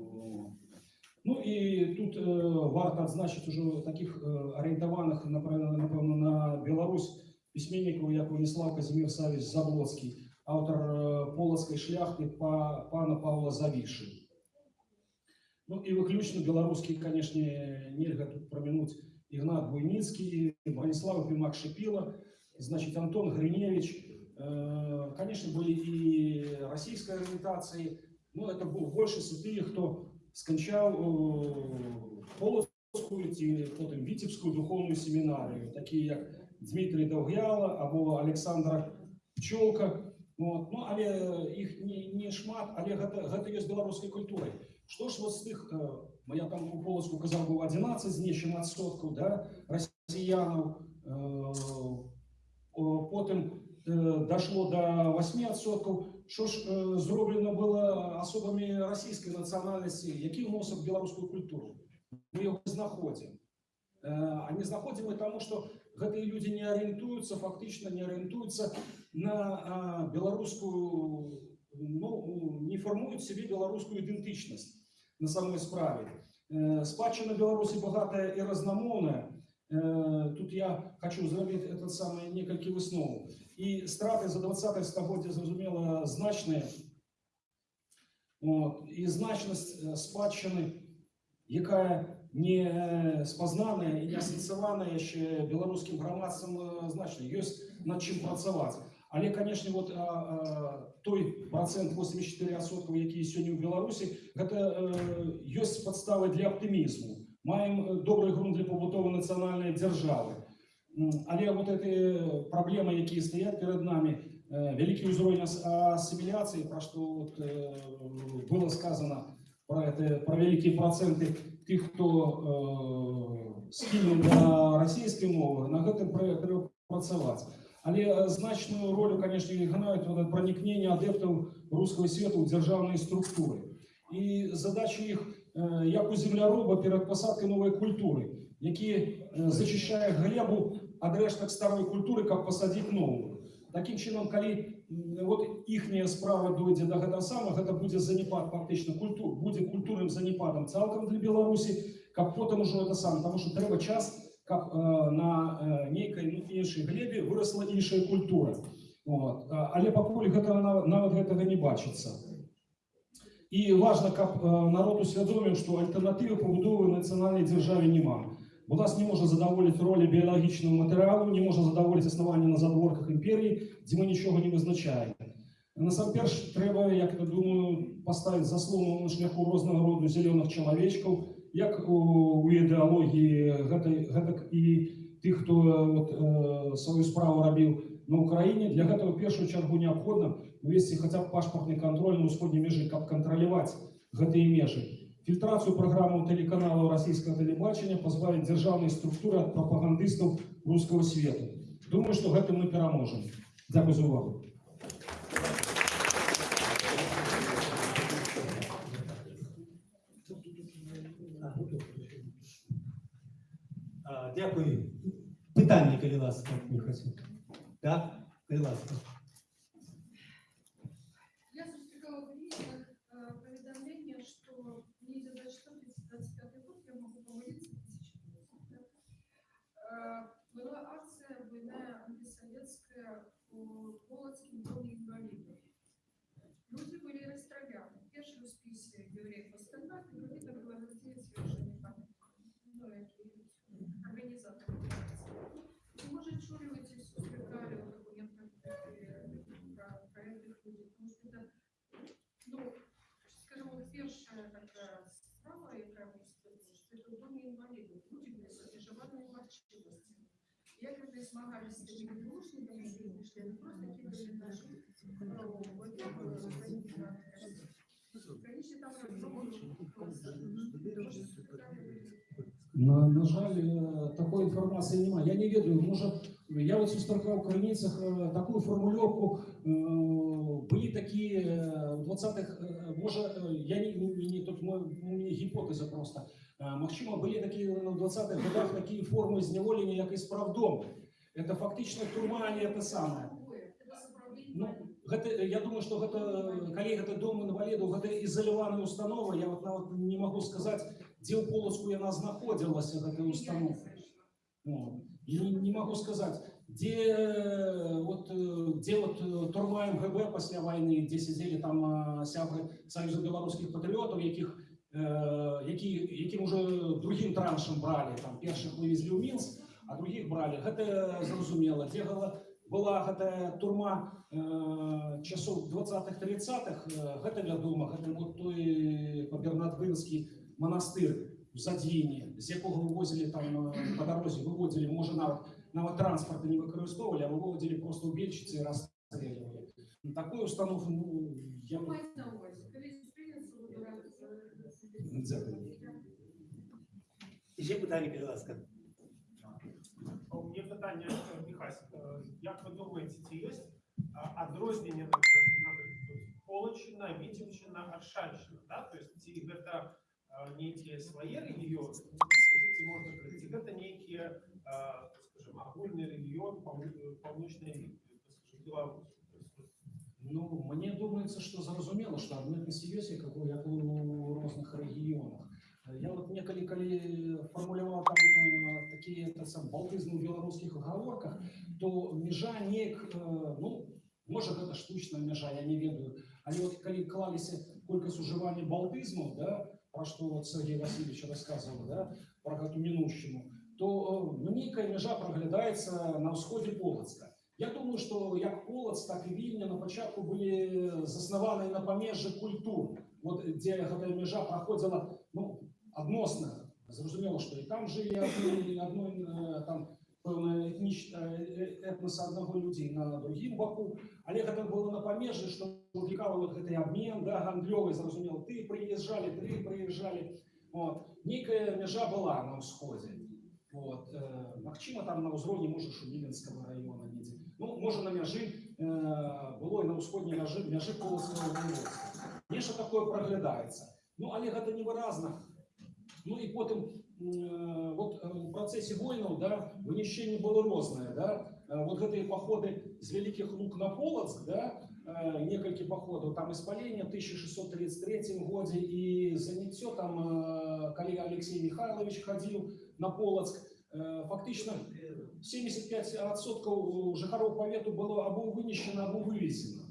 Ну і тут е, варто відзначити уже таких е, орієнтованих, напевно, напевно, на Білорусь письменників, як Владислав Казимир Савич Заблоцький, автор е, полоцької шляхти па, пана Павла Завіши. Ну і виключно білоруський, звісно, нельзя тут проминуть Ігнат Буйницький, Бронислав Пимак Шипила, значит, Антон Гриневич. Э, Конечно, были и российской ориентации, но это был больше святые, кто скончал э, Полоцкую, ті- потім Вітівську духовну семінарію, такі як Дмитрий Довгяла або Олександра Пчолка. От. Ну, але їх не, не шмат, але гэта, гэта є з білоруською культурою. Що ж от з тих, е, я там у Полоцку казав, був 11 з нічим відсотків, да, росіянів, е, о, потім е, дошло до 8%. Що ж е, зроблено було особами російської національності, які вносять в білоруську культуру? Ми його не знаходимо. Е, А не знаходимо тому, що гэты люди не орієнтуються, фактично не орієнтуються на а, білоруську, ну, не формують собі білоруську ідентичність на самой справі. Е, Спадщина Білорусі багата і разномовна. Е, Тут я хочу зробити этот самий некалькі висновок. І страти за 20 стагоддя, зрозуміло, значні. От, і значність е, спадщини, яка не е, спознана і не асоціювана ще білоруським громадством, е, значно. Є над чим працювати. Але, звісно, от, а, а, той процент 84%, який сьогодні в Білорусі, це е, є підстави для оптимізму. Маємо е, добрий ґрунт для побудови національної держави. М, Але от ці проблеми, які стоять перед нами, е, великий уровень ас- асиміляції, про що от, е, було сказано про, это, про великі проценти тих, хто е, схильний до російської мови, на гэтым пра- треба працювати. Але е, значну роль, звісно, грають вот, проникнення адептів руського світу в державні структури. І задача їх, е, як у земляроба перед посадкою нової культури, які е, зачищає глебу від решток старої культури, як посадити нову. Таким чином, коли м, от їхня справа дойде до гэтага самого, гэта буде занепад фактично культур, буде культурним занепадом цілком для Білорусі, як потім уже це саме, тому що треба час, як е, на е, нейкай ну, іншій глебі виросла інша культура. От. А- Але пакуль гэта нават, нават гэтага не бачыцца. І важна, каб е, народ усвядоміў, што альтэрнатывы пабудовы нацыянальнай дзяржаве няма. Бо нас не можа задаволіць ролі біялагічнага матэрыялу, не можа задаволіць існаванне на задворках імперіі, дзе мы нічога не вызначаем. Насамперш трэба, як я думаю, паставіць заслону на шляху рознага роду зялёных чалавечкаў, як у, у ідэалогіі гэтай, гэтак і тых, хто от, э, сваю справу рабіў на Украіне. Для гэтага ў першую чаргу неабходна увесці хаця б пашпартны кантроль на ўсходняй межы, каб кантраляваць гэтыя межы. фільтрацію програму телеканалу російського телебачення, позбавить державної структури від пропагандистів руського світу. Думаю, що гэтым ми переможемо. Дякую за увагу. Дякую. Питання, коли ласка, Михасю. Так, коли ласка. Як вони змагались з тими відношеннями, які вийшли, не просто кидали наші право, от я була організація. Конечно, там На, на жаль, е, такої інформації немає. Я не ведаю, може, я от сустракав в Криницях е, таку формульовку, е, були такі е, в 20-х, е, може, е, я не, не тут мо- у мене гіпотеза просто. Е, Можливо, були такі в 20-х годах такі форми зневолення, як і справдом. Це фактично турма, а не те саме. Ну, гэта, я думаю, што гэта калі гэта дом інвалідаў, гэта ізаляваная установа. Я вот нават не могу сказаць, дзе ў полацку яна знаходзілася гэтая установа. Вот. І не, не могу сказаць, дзе э, вот, э, дзе вот э, турма МГБ пасля вайны, дзе сядзелі там а, сябры Саюза беларускіх патрыётаў, якіх э, які, якім уже другім траншам бралі, там першых вывезлі ў Мінск, а другіх бралі. Гэта зразумела, дзе гала- была гэтая турма э, часоў 20-х 30-х э, гэта вядома гэта вот той пабернатвынскі манастыр у задзіне з якога вывозілі там э, па дарозе выводзілі можа нават нават транспарта не выкарыстоўвалі а выводзілі просто ў бельчыцы і расстрэльвалі Ну, такую установку ну, я Дякую. Ще питання, коли ласка. У мене питання, е, Михась, е, як ви думаєте, чи є а, відрознення, так сказати, наприклад, Полочина, Вітівщина, Аршанщина, да? Тобто ці гэта е, нейкі свої регіони, ці можна сказати, ці гэта нейкі, е, так скажем, агульний регіон паўну- паўночної, Ну, мне думается, что зразумела, что адметнасці ёсць як у, як у розных рэгіёнах. Я вот некалі калі фармуляваў там э, такія та сам балтызмы ў беларускіх гаворках, то межа неяк э, ну можа гэта штучная мяжа, я не ведаю. Але вот калі клаліся колькасць ужывання балтызму, да, про што вот Сергей Васильевич рассказывал, да, про гэту мінушчыну, то э, ну, нейкая мяжа праглядаецца на ўсходзе Полацка. Я думаю, што як Полац, так і Вільня на пачатку былі заснаваныя на памежжы культур, вот, дзе гэтая мяжа праходзіла ну, адносна. Зразумела, што і там жылі адной, адной э, там пэўна этніч, э, этнаса аднаго людзей на другім баку, але гэта было на памежжы, што выклікала вот гэты абмен, да, гандлёвы, зразумела, ты прыязджалі, ты прыязджалі. Вот. Нейкая мяжа была на ўсходзе. Вот. Э, Магчыма, там на ўзроўні можа Шумілінскага района недзе. Ну, можа на мяжы э, было і на ўсходняй мяжы мяжы полацкага воеводства. Нешта такое праглядаецца. Ну, але гэта невыразна. Ну і потым э, вот э, у працэсе войнаў да вынішчэнне было рознае да Э, вот гэтыя паходы з вялікіх лук на полацк да э, некалькі паходаў там і спалення 1633 годзе і заняццё там э, калі Алексей Михайлович хадзіў на полацк э, фактычна 75% жыхароў павету было або вынесена або вывезена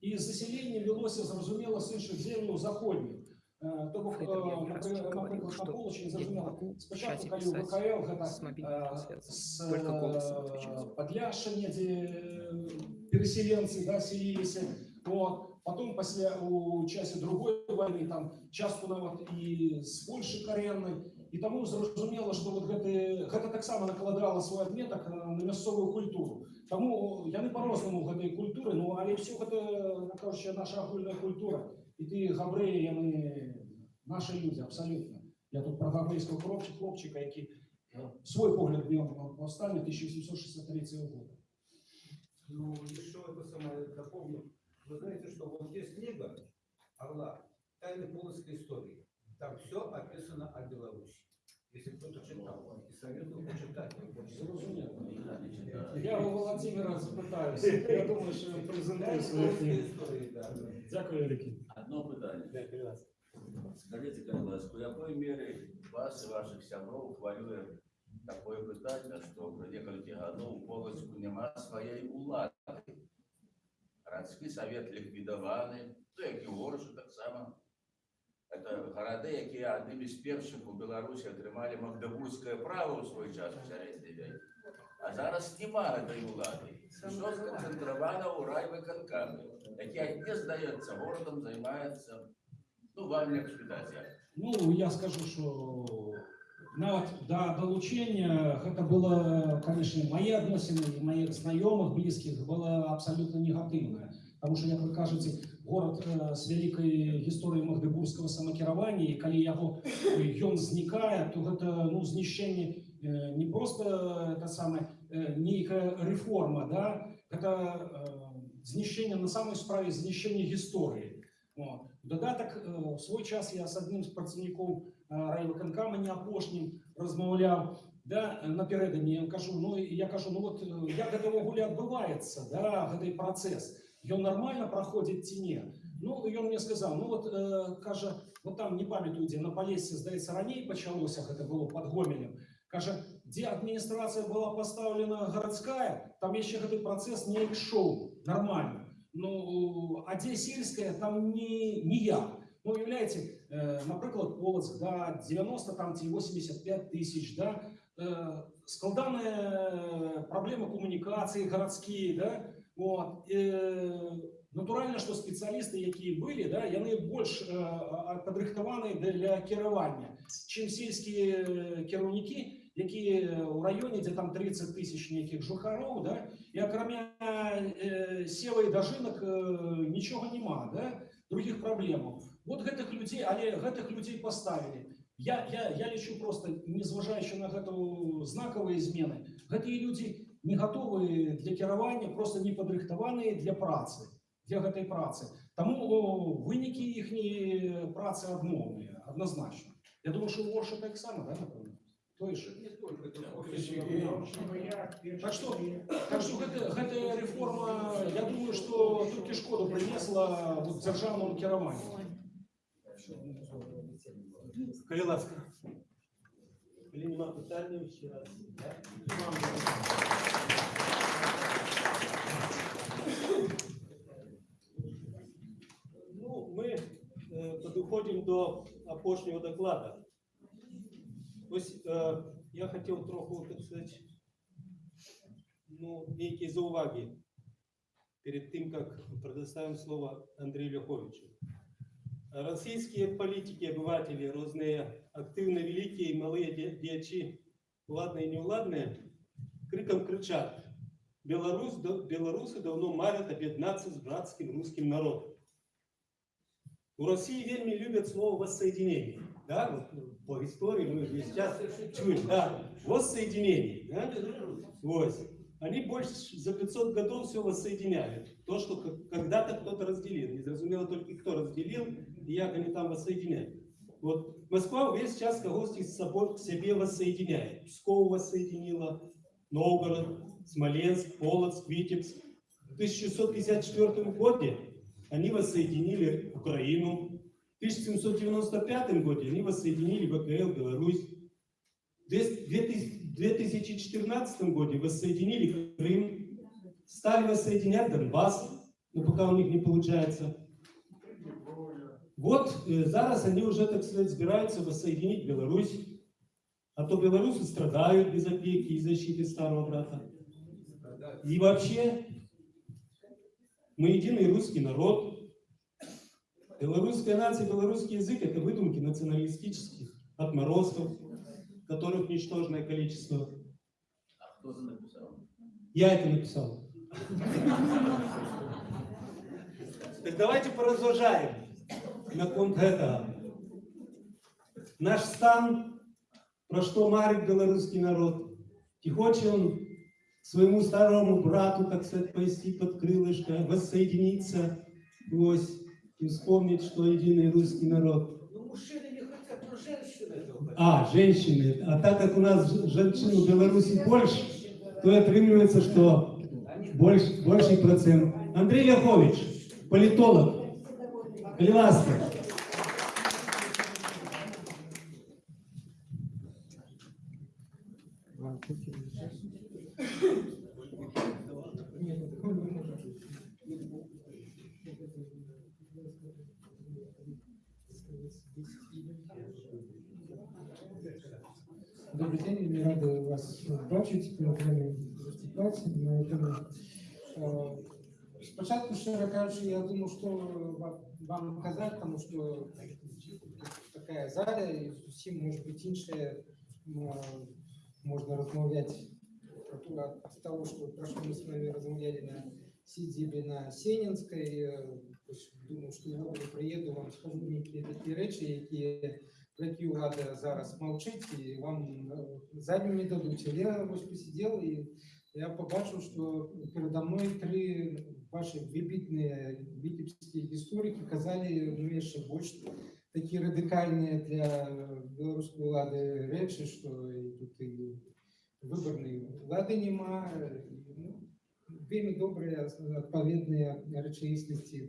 і засяленне вялося зразумела з іншых земляў заходніх Э, то бок, э, напрыклад, напрыклад, на полачы зразумела спачатку калі ў ВКЛ гэта э, з э, Падляшша недзе переселенцы да, селіліся вот. потом пасля у часе другой войны там частку нават і з Польшы кареннай і таму зразумела што вот гэты гэта таксама накладала свой адметак на на мясцовую культуру Таму яны по-рознаму гэтай культуры ну але ўсё гэта ну, кажучы наша агульная культура і ты габрэі яны Наші люди, абсолютно. Я тут про гаврейського хлопчика, хлопчика, який е, свой погляд в ньому повстання 1863 года. Ну, еще это самое дополню. Вы знаете, что вот есть книга Орла «Тайны полоцкой истории». Там все описано о Беларуси. Если кто-то читал, и советую почитать. Я у Володимира запитаюся. Я думаю, що він презентує свою Полоцкой книгу. истории, да. Дякую, Великий. Одно питання. Скажите, Карласку, в якої мірі вас і ваших сябров хвилює таке питання, що при декілька годів у Полоцьку нема своєї улади. Городський совет ліквідований, то як і в Оршу так само. Це городи, які одним із перших у Білорусі отримали магдебурзьке право у свій час у середній вік. А зараз немає цієї влади. Все сконцентровано у райвиконкамі, який не здається городом, займається ну, вам як спитати. Ну, я скажу, що навіть до долучення гэта было, конечно, мои адносіны і моих знайомых, близких было абсолютно негативне. Тому що, як ви кажете, город е, з великой гісторією магдебурзького самакіравання, і коли яго е, ён знікае, то гэта ну, знішчэнне е, не просто это саме е, нейкая реформа, да? гэта е, знішчэнне на самой справе знішчэнне гісторыі. От. Додаток е, в свой час я з одним з працівників е, райвиконкама не апошнім розмовляв. Да, напередодні я кажу, ну я кажу, ну от е, як гэта ўвогуле адбываецца, да, гэты працэс. Ён нормально праходзіць ці не? Ну і ён мне сказаў, ну от е, кажа, вот там не памятаю, дзе на палесе, здаецца, раней пачалося гэта было пад гомелем. Кажа, дзе адміністрацыя была пастаўлена гарадская, там яшчэ гэты працэс не ішоў нормально. Ну, а дзе сельская, там не, ніяк. Ну, уявляеце, е, наприклад, Полоцк, да, 90 там ці 85 тисяч, да, е, складана проблема комунікації гарадські, да, от, е, натуральна, що спеціалісти, які були, да, яны больш е, а- падрыхтаваны для кіравання, чим сільські е, кіраўнікі, які у районе, дзе там 30 тысяч нейкіх жухароў, да, і акрамя э, сева і дажынак э, нічога няма, да, других праблемаў. Вот гэтых людзей, але гэтых людзей паставілі. Я, я, я лічу просто, незважаючы на гэту знакавыя змены, гэтыя людзі не гатовы для кіравання, просто не падрыхтаваныя для працы, для гэтай працы. Таму о, вынікі іхняй працы адмоўныя, адназначна. Я думаю, што у Орша так само, да, напэўна? Той же. Не только это Так что, так что гэта, гэтая реформа, я думаю, что толькі шкоду принесла вот, дзяржаўнаму кіраванню. Коли ласка. Коли нема питання, ще раз. Ну, ми е, підходимо до опошнього докладу. Ось е, я хотів трохи, так сказати, ну, деякі зауваги перед тим, як предоставим слово Андрею Льоховичу. Российские политики, обыватели, разные активно великие и малые де- дьячи, ладные и неуладные, криком кричат, Беларусь, белорусы давно марят объединаться с братским русским народом. У России вельми любят слово воссоединение. Да, вот по истории мы сейчас чуем, да, воссоединение. Да? Вот. Они больше за 500 годов все воссоединяли. То, что когда-то кто-то разделил. Не зрозумело только, кто разделил, и як они там воссоединяют. Вот Москва весь час когось с собой к себе воссоединяет. Псков воссоединила, Новгород, Смоленск, Полоцк, Витебск. В 1654 году они воссоединили Украину. В 1795 году они воссоединили ВКЛ, Беларусь. В 2014 году воссоединили Крым. Стали воссоединять Донбасс, но пока у них не получается. Вот э, зараз они уже, так сказать, собираются воссоединить Беларусь. А то белорусы страдают без опеки и защиты старого брата. И вообще, мы единый русский народ. Белорусская нация, белорусский язык – это выдумки националистических отморозков, которых ничтожное количество. А хто це написав? Я это написал. Так давайте поразважаем на конт этого. наш стан, про что марит белорусский народ. И хочет он своему старому брату, так сказать, повести под крылышко, воссоединиться, ось, и вспомнить, что единый русский народ. Ну, мужчины не хотят, но женщины этого хотят. А, женщины. А так как у нас женщин в Беларуси больше, то отрывается, что больше, больший процент. Андрей Ляхович, политолог, Леваска. Добрый день, мы рады вас ми окремі виступати на этому. Е, Спочатку, щиро кажучи, я думав, що ва- вам казати, тому що така зала, і зовсім може бути інше, м, можна розмовляти от того, що про що ми з вами розмовляли на сидзібі на Сенінській. Е, ось Думаю, що я приїду, вам скажу деякі такі речі, які про які влада зараз мовчить, і вам е, задню не дадуть. Але я ось посидів і я побачив, що передо мною три ваші вибітні вітебські історики казали ну, ще більш такі радикальні для білоруської влади речі, що і тут і виборної влади нема. і, Ну, вельми добрі, відповідні речеїсності.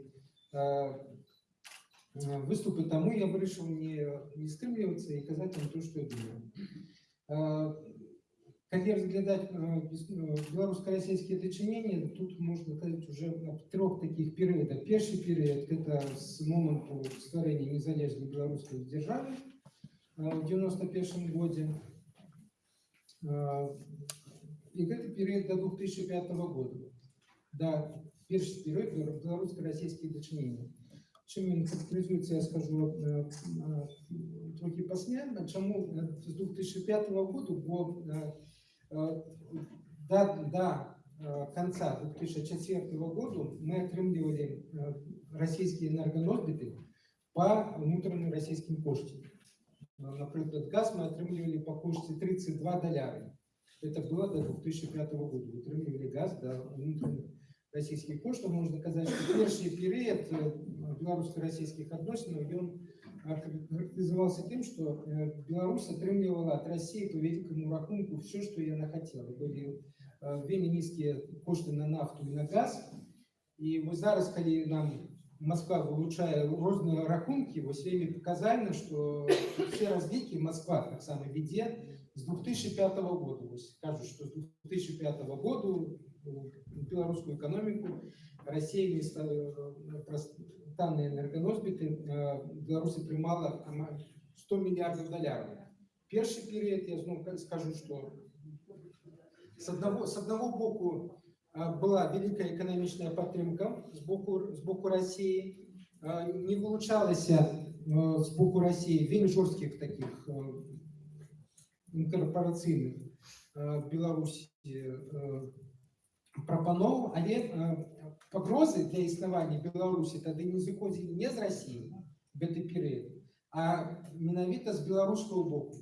Е, Е, виступи тому я вирішив не, не стримлюватися і казати вам те, що я думаю. Е, Коли розглядати е, біс- е, білорусько-російські дочинення, тут можна сказати вже об трьох таких періодах. Перший період – це з моменту створення незалежної білоруської держави е, в 91 году. Е, І це період до 2005 года. Да, перший період білорусько-російських дочинення. Чим він характеризується, я скажу е, е, трохи після. Чому е, з 2005 року, бо е, е, до, до е, конца 2004 года ми отримували е, російські енергоносбіти по внутрішнім російським коштам. Е, Наприклад, газ ми отримували по кошті 32 доляри. Это было до 2005 года. Отримували газ до внутрішніх российских коштів, можна казати, що перший період е, белорусско-российских відносин він характеризувався тим, що е, Білорусь отримувала від Росії по великому рахунку все, що вона хотіла. Були е, вельми низькі кошти на нафту і на газ. І ось зараз, коли нам Москва вилучає різні рахунки, ось вельми показально, що всі розвідки Москва так само веде з 2005 года. Ось кажуть, що з 2005 года белорусскую экономику Россия вместо данные энергоносбиты Беларуси приймала ама- 100 миллиардов долларов. Перший период, я знову скажу, что с одного, с одного боку а, была великая экономичная подтримка с боку, с боку России, а, не вылучалось а, с боку России вельми жестких таких а, інкорпораційних а, в Білорусі а, прапаноў але э, пагрозы для існавання беларусі тады не зыходзілі не з рассіі гэты перыяд а менавіта з беларускаго боку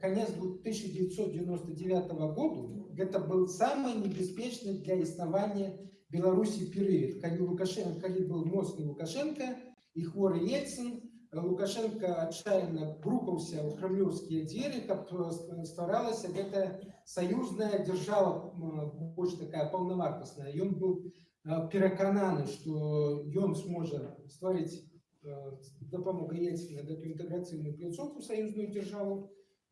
конец 1999 году гэта был самый небяспечны для існавання беларусі перыяд калі лукашенко калі был моцны лукашенко і хворы ельцин лукашенко отчаянно грукаўся ў крамлёўскія дзверы каб э, стваралася гэта саюзная держава м, больш такая паўнавартасная ён быў э, перакананы што ён сможа стварыць э, з дапамогай ельцина гэту інтэграцыйную пляцоўку саюзную дзяржаву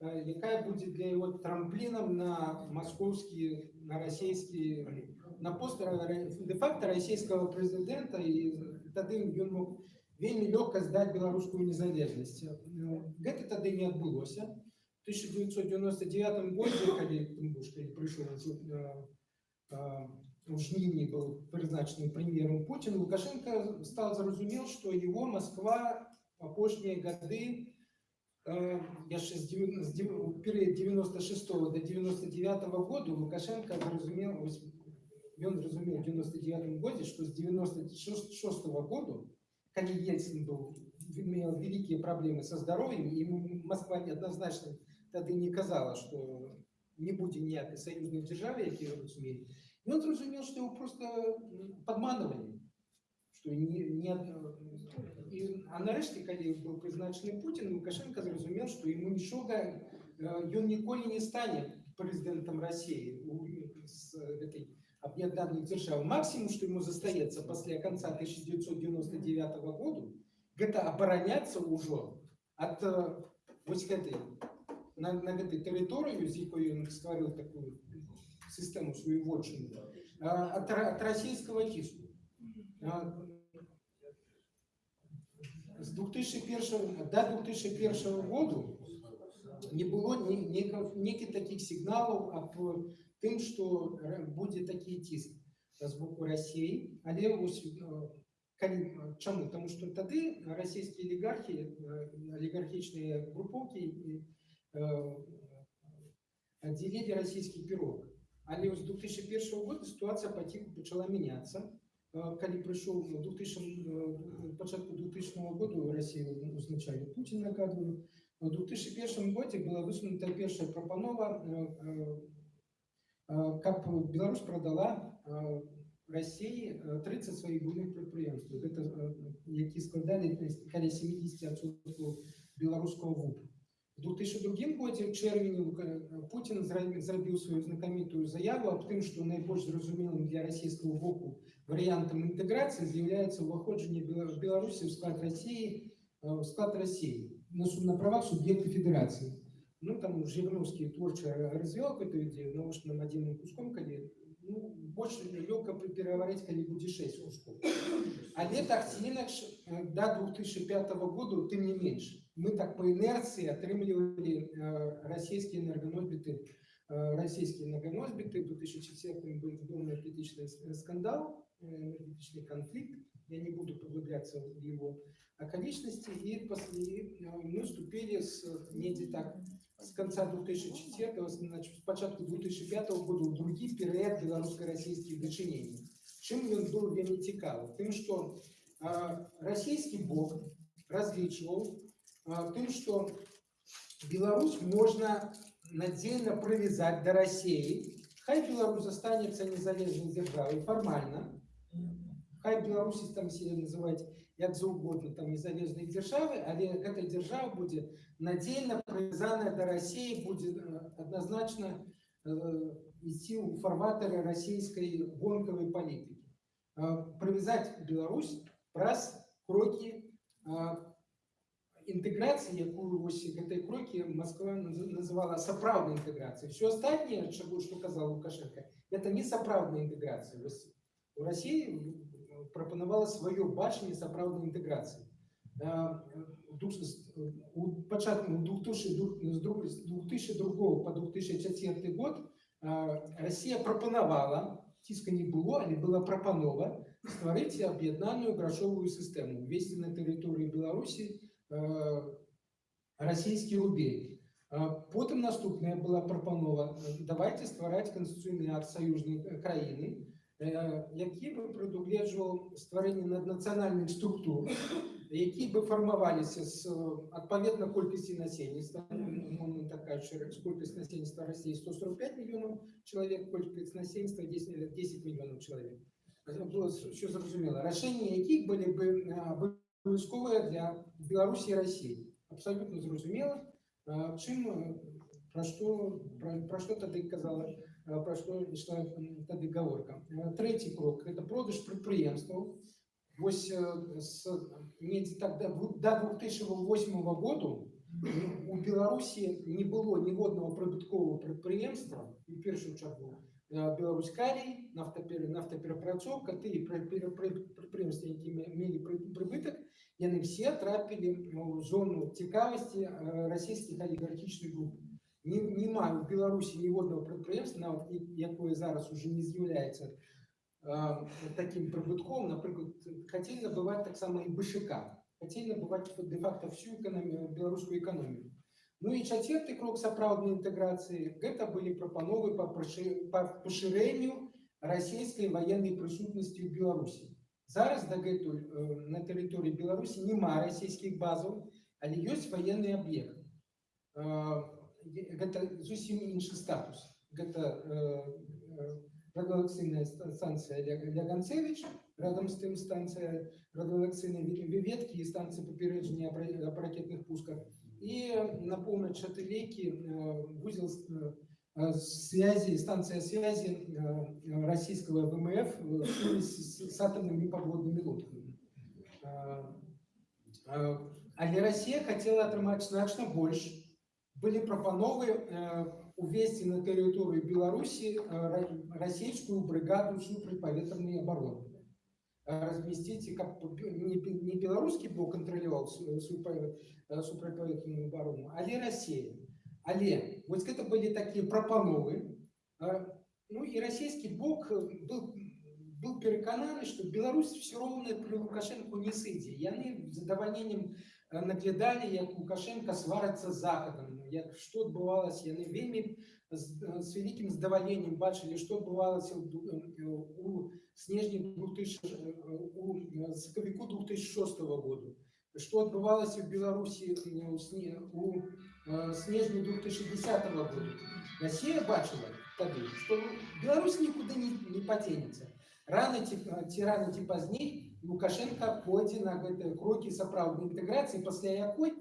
э, якая будзе для яго трамплінам на маскоўскі на расійскі на пост де-факта расійскага прэзідэнта і тады ён мог вельмі лёгка здаць беларускую незалежнасць Ну, гэта тады не адбылося 1999 годзе калі Тымбуш, калі прыйшоў э, э, у жніўні быў прызначаны прэм'ером Путін лукашенко стал зразумеў што его Москва апошнія гады э, яшчэ з дзевя- з дзев- у перыяд 96 до 99 году лукашенко зразумеў вось ён зразумеў у 99 годзе што з 96 году калі ельцин быў имел великие проблемы со здоровьем, и Москва неоднозначно тогда не казала, что не буде ніякої союзної держави, які розуміють. І він зрозумів, що його просто м, підманували. Що ні, ні, і, а нарешті, коли був призначений Путін, Лукашенко зрозумів, що йому нічого, е, він ніколи не стане президентом Росії у- з этой об'єднаних держав. Максимум, що йому застається після кінця 1999 года, это обороняться уже от е, ось этой на, на этой території, з якою він створив таку систему свою вотчину, а, от, ро- от російського тиску. А, З 2001 до 2001 года не було ні, ні, ніяких таких сигналів об тим, що р- буде такий тиск з боку Росії. Але ось е, коли, чому? Тому що тоді російські олігархи, е, олігархічні груповки і, е, отделили российский пирог. Але з 2001 года ситуація потиху почала мінятися. Е, Коли прийшов у 2000, е, початку 2000 года Росію узначали Путін на кадру, у 2001 году була висунута перша пропанова, е, е, е, каб Білорусь продала е, Росії е, 30 своїх буйних підприємств, Це, е, які складали каля 70% білоруського ВУП. В 2002 году, в червні, Лука- Путін зра- зробив свою знакомиту заяву об тим, що найбільш зрозумілим для російського боку варіантом інтеграції з'являється виходження Біла- Білорусі в склад Росії, е, в склад Росії на, су- на правах суб'єкта федерації. Ну, там Жириновский творчо развивал эту идею, но уж нам отдельным куском, коли, ну, больше легко переговорить, коли буде 6 кусков. Але так ці інакше, е, до 2005 года, тим не менше. Ми так по інерції отримували е, російські енергоносбіти, е, російські енергоносбіти. В 2004 був відомий критичний скандал, е, энергетичный конфликт. Я не буду поглубляться в его околичности. И после э, мы вступили с недзе так с конца 2004 значит, с початку 2005 года в другий період белорусско-российских дочинений. Чим він був вельми цікавий? Тим, що е, російський бок розлічував е, тим, що Беларусь можна надзельно привязать до России. Хай Беларусь останется незалежной державой формально. Хай Беларусь там себе называть як заўгодна там незалежнай дзяржавы, але гэта дзяржава будзе надзельна прывязаная да России, будзе э, адназначна э, ісці ў фарватары расійскай гонкавай палітыкі. Э, Прывязаць Беларусь праз крокі э, інтэграцыі, якую вось гэтай крокі Москва наз- называла сапраўднай інтэграцыяй. Все астатняе, чаго што казаў Лукашенко, это не сапраўдная інтэграцыя. Вось У России прапанавала сваё бачанне сапраўднай інтэграцыі. Э, у душ- с- У пачатку 2002 з друг- з 2002 по 2004 год э, Россия прапанавала, ціска не было, але была прапанова стварыць аб'яднаную грашовую сістэму, увесці на тэрыторыю Беларусі э, расійскі рубель. А Потым наступная была прапанова э, давайте ствараць канстытуцыйны акт саюзнай э, краіны, э, які бы прадугледжваў стварэнне наднацыянальных структур, які бы фармаваліся з э, адпаведна колькасці насельніцтва умоўна такая колькасць насельніцтва России 145 мільёнаў чалавек колькасць насельніцтва 10, 10 мільёнаў чалавек было все зразумела рашэнні якіх былі бы э, абавязковыя для Беларусі і России абсолютно зразумела э, чым э, пра што пра, пра што тады казала э, пра што ішла м, тады гаворка Э, трэці крок это продаж прадпрыемстваў Вось э, с недзе так да дву- до 2008 году у Беларусі не было ніводнага прыбытковага прадпрыемства і ў першую чаргу э, Беларусь калій, нафтапер, нафтаперапрацоўка, тыя пры- пры- пры- прадпрыемствы, які ме- мелі пры- прыбытак, яны все трапілі ў зону цікавасці э, расійскіх алігархічных груп. Не, нема ў Беларусі ніводнага прадпрыемства, нават і- якое зараз уже не з'яўляецца э, таким прибытком, наприклад, хотели набывать так само и БШК, хотели набывать де-факто всю экономию, белорусскую экономику. Ну і чацвёрты крок сапраўднай інтэграцыі гэта былі прапановы па прашы- па пашырэнню расійскай ваеннай прысутнасці ў Беларусі. Зараз дагэтуль э, на тэрыторыі Беларусі няма расійскіх базаў, але ёсць ваенны аб'ект. Э, е- Гэта зусім іншы статус. Гэта э, э, радыолакцыйная ста- станцыя Ля- Ляганцевіч, рядом з тым станцыя радыолакцыйнай ве- веткі і станцыя папярэджання аб ра- аб ракетных пусках. І на поўнач ад Ілейкі, э, вузел с- э, э, связи, станция связи э, российского ВМФ э, с, с- с атомными подводными лодками. Э, э, Але Россия хотела атрымаць значна больш. Былі прапановы э, увесці на тэрыторыю Беларусі э, ра- расійскую брыгаду супрацьпаветранай абароны. Э, Размесціць, каб не, бе- не беларускі бок кантраляваў су- супра- э, супрацьпаветраную абарону, але Россия. Але вось гэта былі такія прапановы. А, Ну і расійскі бок э, быў, быў перакананы, што Беларусь все роўна пры Лукашэнку не сыдзе. Яны з задавальненнем э, наглядалі, як Лукашенко сварацца з захадам, як што адбывалася, яны вельмі з, э, з вялікім задавальненнем бачылі, што адбывалася ў, ду- э, у снежні 2000, э, у э, сакавіку 2006 году. Што адбывалася ў Беларусі э, у, сне, у э, снежні 2010 года. Россия бачила тады, што Беларусь нікуды не, не падзенецца. Рано ці, ці рано ці пазней Лукашенко пойдзе на гэтыя крокі сапраўднай інтэграцыі, пасля якой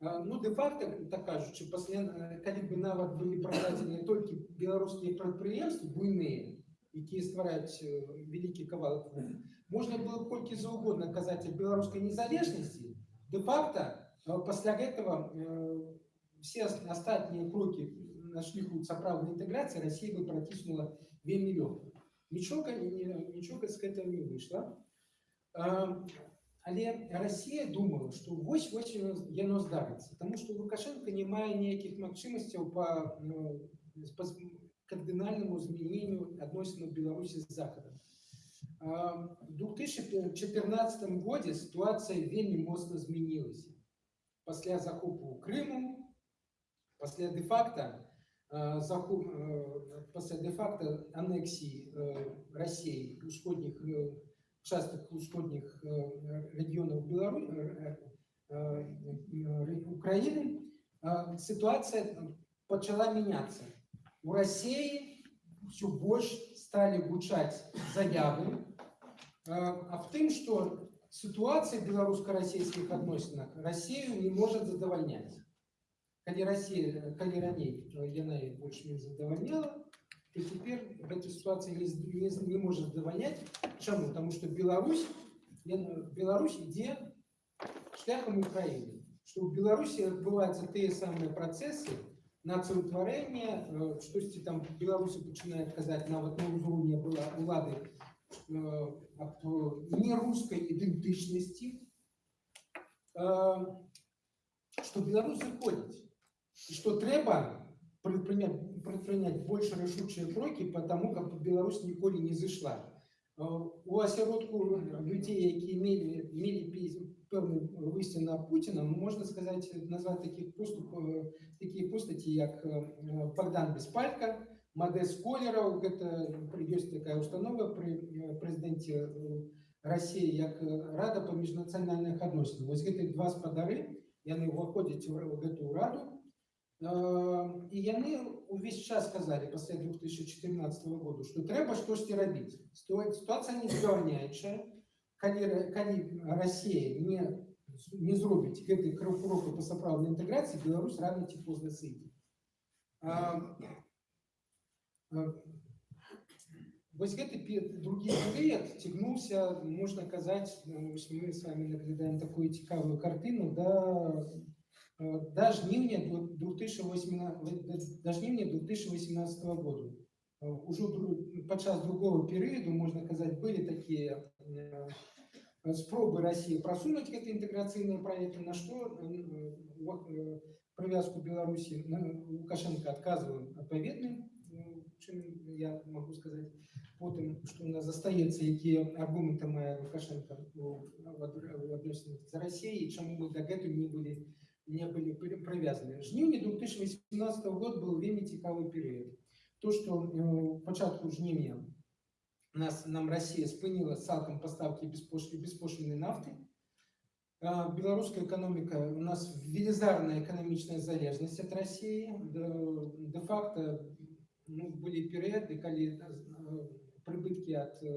а, ну де-факто, так кажучы, пасля э, калі бы нават былі прададзеныя толькі беларускія прадпрыемствы буйныя, якія ствараюць э, вялікі кавалак вугля, можна было б колькі заўгодна казаць аб беларускай незалежнасці, де-факто э, пасля гэтага э, все ас- астатнія крокі на шляху сапраўднай інтэграцыі Россия бы праціснула вельмі лёгка. Нічога не- не- нічога з гэтага не выйшла. А, Але Россия думала, што вось вось яно яно здарыцца, Таму што Лукашенко не мае ніякіх магчымасцяў па ну, па з- кардынальнаму змяненню адносінаў Беларусі з захадам. А, В 2014 годзе сітуацыя вельмі моцна змянілася. Пасля захопу Крыму, пасля де-факто э, захоп, э, пасля де-факто анексії э, Росії усходніх э, часток усходніх э, регіонів Білору... э, э, э, України, э, ситуація почала мінятися. У Росії все больше стали гучать заявы э, а в тым, что ситуация в белорусско-российских отношениях Россию не может задовольнять. Калі Россия, калі раней э, яна іх больше не задавальняла, то теперь эта ситуация не, з- не, з- не может задавальнять. Чаму? Потому что Беларусь, яна- Беларусь ідзе шляхам Украины. Что в Беларуси адбываюцца тыя самыя працэсы нацыўтварэння, э, штосьці там Беларуси пачынаюць казаць нават на ўзроўні была улады э, аб э, нерускай ідэнтычнасці, э, што Беларусь заходзіць і што трэба предпринять, предпринять больше рашучыя крокі по тому, каб Беларусь ніколі не зышла. Э, У асяродку людзей, якія мелі, мелі пі- пэўны выйсце на Пуціна, ну, можна сказаць, назваць такіх поступ, э, такія постаці, як э, Богдан Беспалька, Мадес Колераў, гэта ёсць такая установа пры э, прэзідэнце э, России як э, рада па міжнацыянальных адносінах. Вось гэтыя два спадары, яны ўваходзяць у р- гэтую раду, Э, і яны увесь час сказалі пасля 2014 году, што трэба штосьці рабіць. Сто- Сітуацыя не здавальняючая, калі, ра- калі Россия не, не зробіць гэты крок кроку па сапраўднай інтэграцыі, Беларусь рано ці позна сыдзе. А, а, Вось гэты пе- другі перыяд цягнуўся, можна казаць, ну, вось мы з вами наглядаем такую цікавую картыну да, э, да жніўня 2018, да жніўня 2018 года. Э, Ужо дру- падчас другого перыяду, можна казаць, былі такія э, спробы России просунуть гэты інтэграцыйныя праекты, на што э, ва- э, прывязку Беларусі на Лукашенко адказваў адпаведным, э, чым я могу сказаць потым што у нас застаецца якія аргументы мае лукашенко у в ад- в адносінах з Расіяй чаму мы дагэтуль не былі не былі пры- прывязаны жніўні 2018 год был вельмі цікавы перыяд то што э, у пачатку жніўня нас нам Россия спыніла цалкам пастаўкі беспошлі беспошлінай нафты А, беларуская эканоміка у нас велізарная эканамічная залежнасць ад России де-факто ну, былі перыяды калі э, прыбыткі ад э,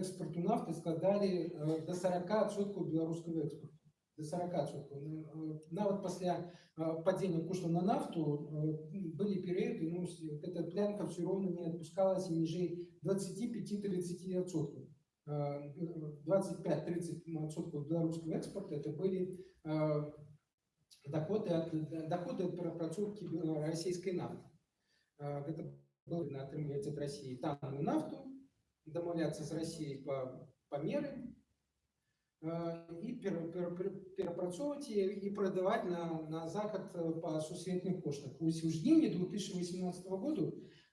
экспорту нафты складалі э, до 40% беларускага экспорту до 40%. Нават пасля э, падзення кошту на нафту э, былі перыяды ну, с- эта плянка все роўна не адпускалася ніжэй 25-30%. Э, 25-30% беларускага экспорта это были э, доходы ад доходы ад перапрацоўкі бе- расійскай нафты. Э, Гэта было на атрымліваць ад России танную нафту, дамаўляцца з Россией па, па меры, э, і пер, пер, пер, перапрацоўваць яе і прадаваць на, на захад э, па сусветных коштах. Вось у жніўні 2018 году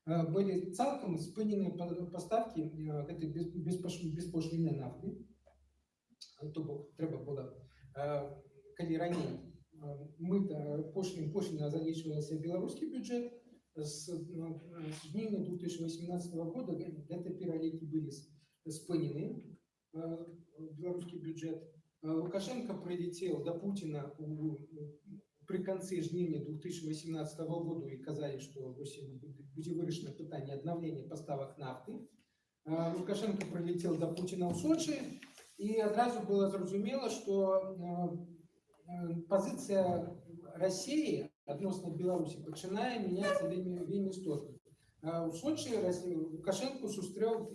э, былі цалкам спынены па- пастаўкі э, гэтай без- беспош- беспошліннай нафты. То бок трэба было, э, калі раней э, мыта пошлін пошліна залічвалася ў беларускі бюджэт, з э, з жніўня 2018 года гэ- гэты пералікі былі с- спынены э, в белорусский бюджет. Э, Лукашенко прилетел до Путина у, при конце жніўня 2018 года и казали, что будет вырашено питание обновления поставок нафты. Э, Лукашенко прилетел до Путина в Сочи, и одразу было зразумело, что э, э, позиция России относно Беларуси пачынае меняться вельмі, вельмі істотна. Э, У Сочи Россия- Лукашенко сустрэў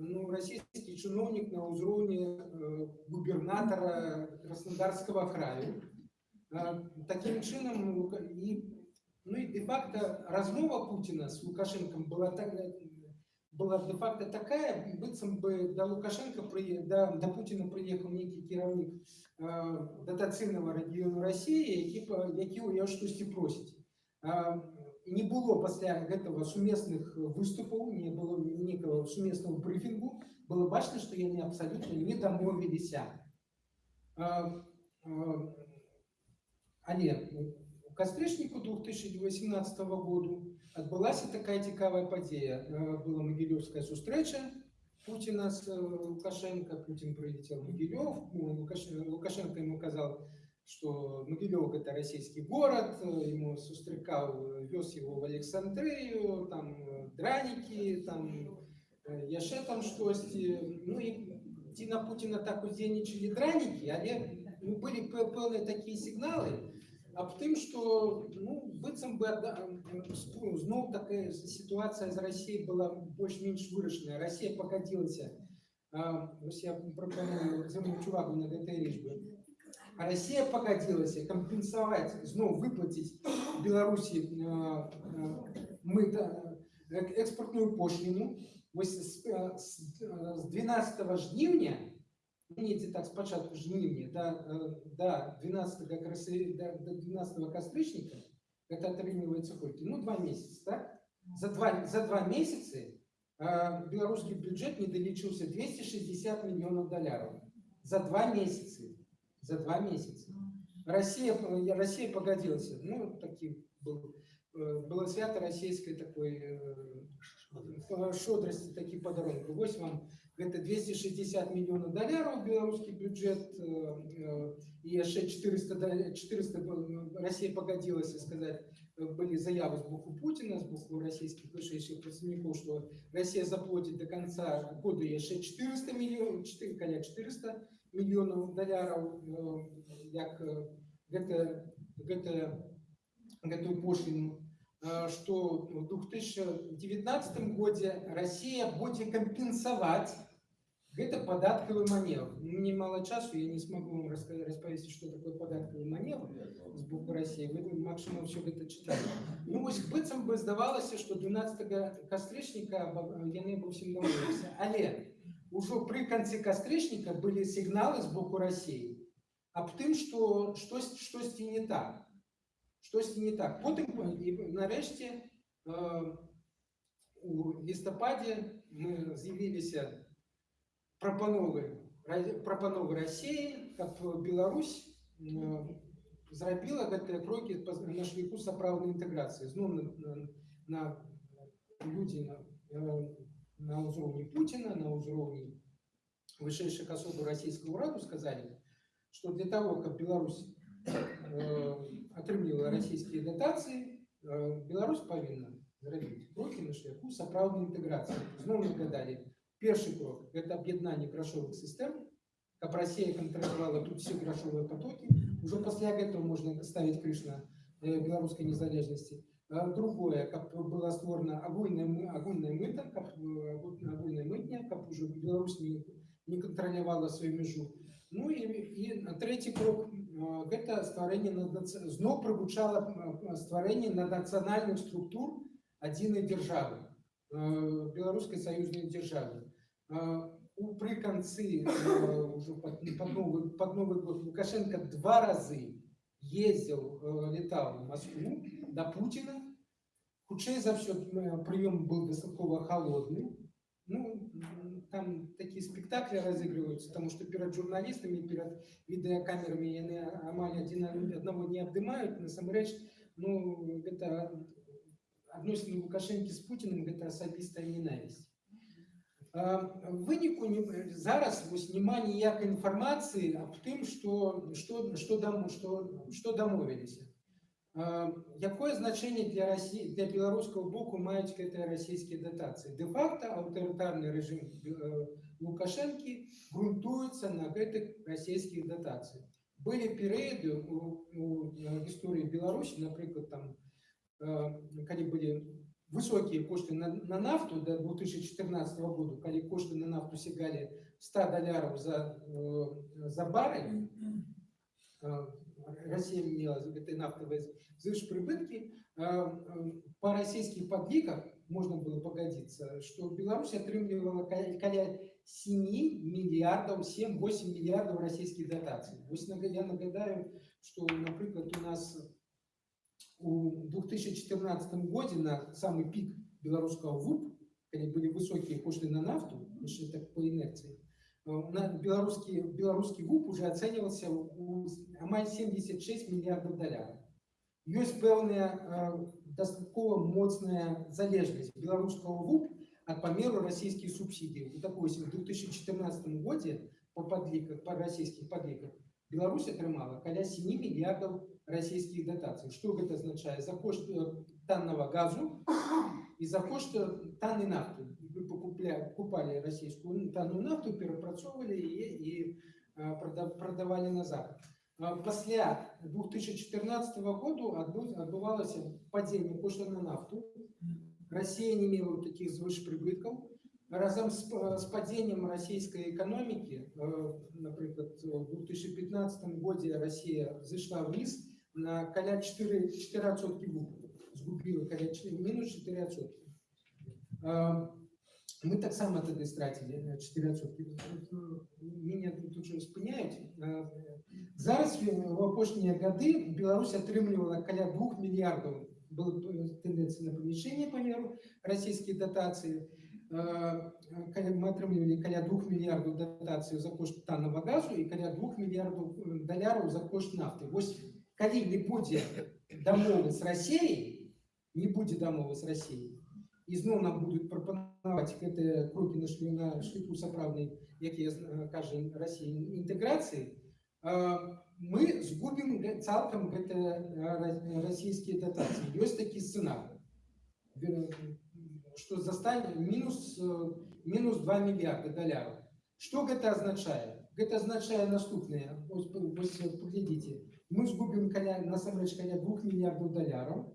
ну, российский чиновник на уровне э, губернатора Краснодарского края. Э, таким чином, Лука- и, ну и де-факто размова Путина с Лукашенком была, так, была де-факто такая, быццам бы до Лукашенко, при, до, до Путина приехал некий кіраўнік э, датацыйнага рэгіёну России, які, па- які ў яго штосьці просіць. Э, не было пасля гэтага сумесных выступаў не было некага сумеснага брыфінгу было бачна што яны абсалютна не дамовіліся А, а, але у кастрычніку 2018 году адбылася такая цікавая падзея Э, была магілёўская сустрэча Путина с э, Лукашенко, Путин прилетел в Могилев, ну, Лукаш- Лукашенко ему сказал, что Могилев это российский город, э, ему сустрекал, вез его в Александрию, там э, драники, там э, яшчэ там штосьці. Ну і ці на Путина так уздзейнічалі дранікі, але ну, былі пэ- пэўныя такія сігналы аб тым, што ну, быццам бы адда- спу- зноў такая сітуацыя з Расіяй была больш-менш вырашаная. Расія пагадзілася, а, вось я прапаную звярнуць увагу на гэтай лічбы. А Россия погодилась компенсовать, зноў выплатить Беларуси э, э, мыта, э, экспортную пошлину. Вось с, э, с, э, с 12 жніўня, недзе так спачатку жніўня да, э, да 12 красы, да, до 12 кастрычніка, это атрымліваецца колькі? Ну, два месяца, так? За два, за два месяцы э, беларускі бюджет не далічыўся 260 миллионов долларов. За два месяца за два месяца. Россия, Россия погодилась. Ну, такие был, э, было свято российской такой э, шодрости, такие подарунки. Вот вам это 260 миллионов долларов белорусский бюджет, э, и еще 400, да- 400 был- Россия погодилась сказать, э, были заявы с боку Путина, с боку российских высших представников, что Россия заплатит до конца года еще 400 миллионов, 4, коля 400 мільёнаў даляраў э, як э, гэта, гэта, гэтую пошліну э, што в 2019 годзе Россия будзе кампенсаваць гэта падаткавы маневр Ну, мне мало часу я не смогу вам раска- распавесці что такое падаткавы маневр з боку России вы максимум все гэта чыталі ну вось быццам бы здавалася што 12 кастрычніка аба- яны ва ўсім дамовіліся але ўжо пры канцы кастрычніка былі сігналы з боку России аб тым што штось штосьці не так штосьці не так потым і нарэшце э, у лістападзе мы з'явіліся прапановы Ра- прапановы России каб Беларусь э, зрабіла гэтыя крокі па- на шляху сапраўднай інтэграцыі зноў на, на, на людзі на, э, на ўзроўні Путина, на ўзроўні вышэйшых асобаў расійскага ўраду сказалі, што для того, каб Беларусь э, атрымлівала расійскія датацыі, э, Беларусь павінна зрабіць крокі на шляху сапраўднай інтэграцыі. Зноў нагадалі, першы крок гэта аб'яднанне грашовых сістэм, каб Россия контролировала тут все грошовые потоки. Уже после этого можно ставить крыш на э, белорусской незалежности. А Другое, как было створено огульное, мы- огульное мыто, как э, огульное мытня, как уже Беларусь не, не контролировала свою межу. Ну и, и третий крок, э, это створение, знов пригучало э, створение наднациональных структур одиной державы, э, белорусской союзной державы. Э, у при конце э, уже под, новый, под Новый год Лукашенко два разы ездил, э, летал в Москву до Путина. Худшее за все прием был достаточно холодный. Ну, м, там такие спектакли разыгрываются, потому что перед журналистами, перед видеокамерами они амаль один одного не обдымают, на самом деле, ну, это относительно Лукашенко с Путиным, это особистая ненависть. А, В выніку не- зараз вось няма ніякай інфармацыі аб тым, што, што, што, дам, што, што дамовіліся. А, Якое значэнне для Расі... для беларускага боку маюць гэтыя расійскія датацыі? Дэ-факта аўтарытарны рэжым э, Лукашэнкі грунтуецца на гэтых расійскіх датацыях. Былі перыяды у, у э, гісторыі Беларусі, напрыклад, там, э, калі былі высокие кошты на, на нафту до 2014 года, когда кошты на нафту сягали 100 долларов за, э, за баррель, э, Россия имела этой нафтовой прибытки, э, э, по российских подликах можно было погодиться, что Беларусь отрымливала каля 7 миллиардов, 7-8 миллиардов российских дотаций. Я нагадаю, что, например, у нас у 2014 году на самый пик белорусского ВУП, когда были высокие кошты на нафту, еще так по инерции, белорусский, белорусский ВУП уже оценивался у амаль 76 миллиардов долларов. Есть певная э, достатково моцная залежность белорусского ВУП от померу российских субсидий. Вот такой, если в 2014 году по подликах, по российских подликах, Беларусь атрымала каля 7 миллиардов российских дотаций. Что это означает? За кошт э, танного газу и за кошт э, танной нафты. Покупали российскую танную нафту, перепрацовывали и, и прода- продавали на Запад. А Пасля 2014 года адбывалася падзенне кошту на нафту. Россия не мела таких звышпрыбыткаў. Разом с, п- с падением российской экономики, например, в 2015 году Россия зашла вниз на каля 4, 4 отсотки сгубила каля 4, минус 4 отсотки. Э, Мы так само тогда стратили э, 4 отсотки. Меня тут же спыняют. Э, Зараз в в апошнія гады Беларусь атрымлівала каля 2 мільярдаў была тэндэнцыя на павышэнне памеру расійскія датацыі. Э, каля- Мы атрымлівалі каля 2 мільярдаў датацыі за кошт таннага газу і каля 2 мільярдаў э, даляраў за кошт нафты. Вось калі не будзе дамовы з Расіяй, не будзе дамовы з Расіяй, і зноў нам будуць прапанаваць гэтыя крокі на шлю на шляху сапраўднай, як я зна- кажа Расіі інтэграцыі, э, мы згубім гэ- цалкам гэта э, расійскія датацыі. Ёсць такі сцэнарый, Вер- што застане мінус, э, мінус 2 мільярда даляраў. Што гэта азначае? Гэта азначае наступнае. Вось, вось паглядзіце. Мы згубім каля насамрэч каля 2 мільярдаў даляраў.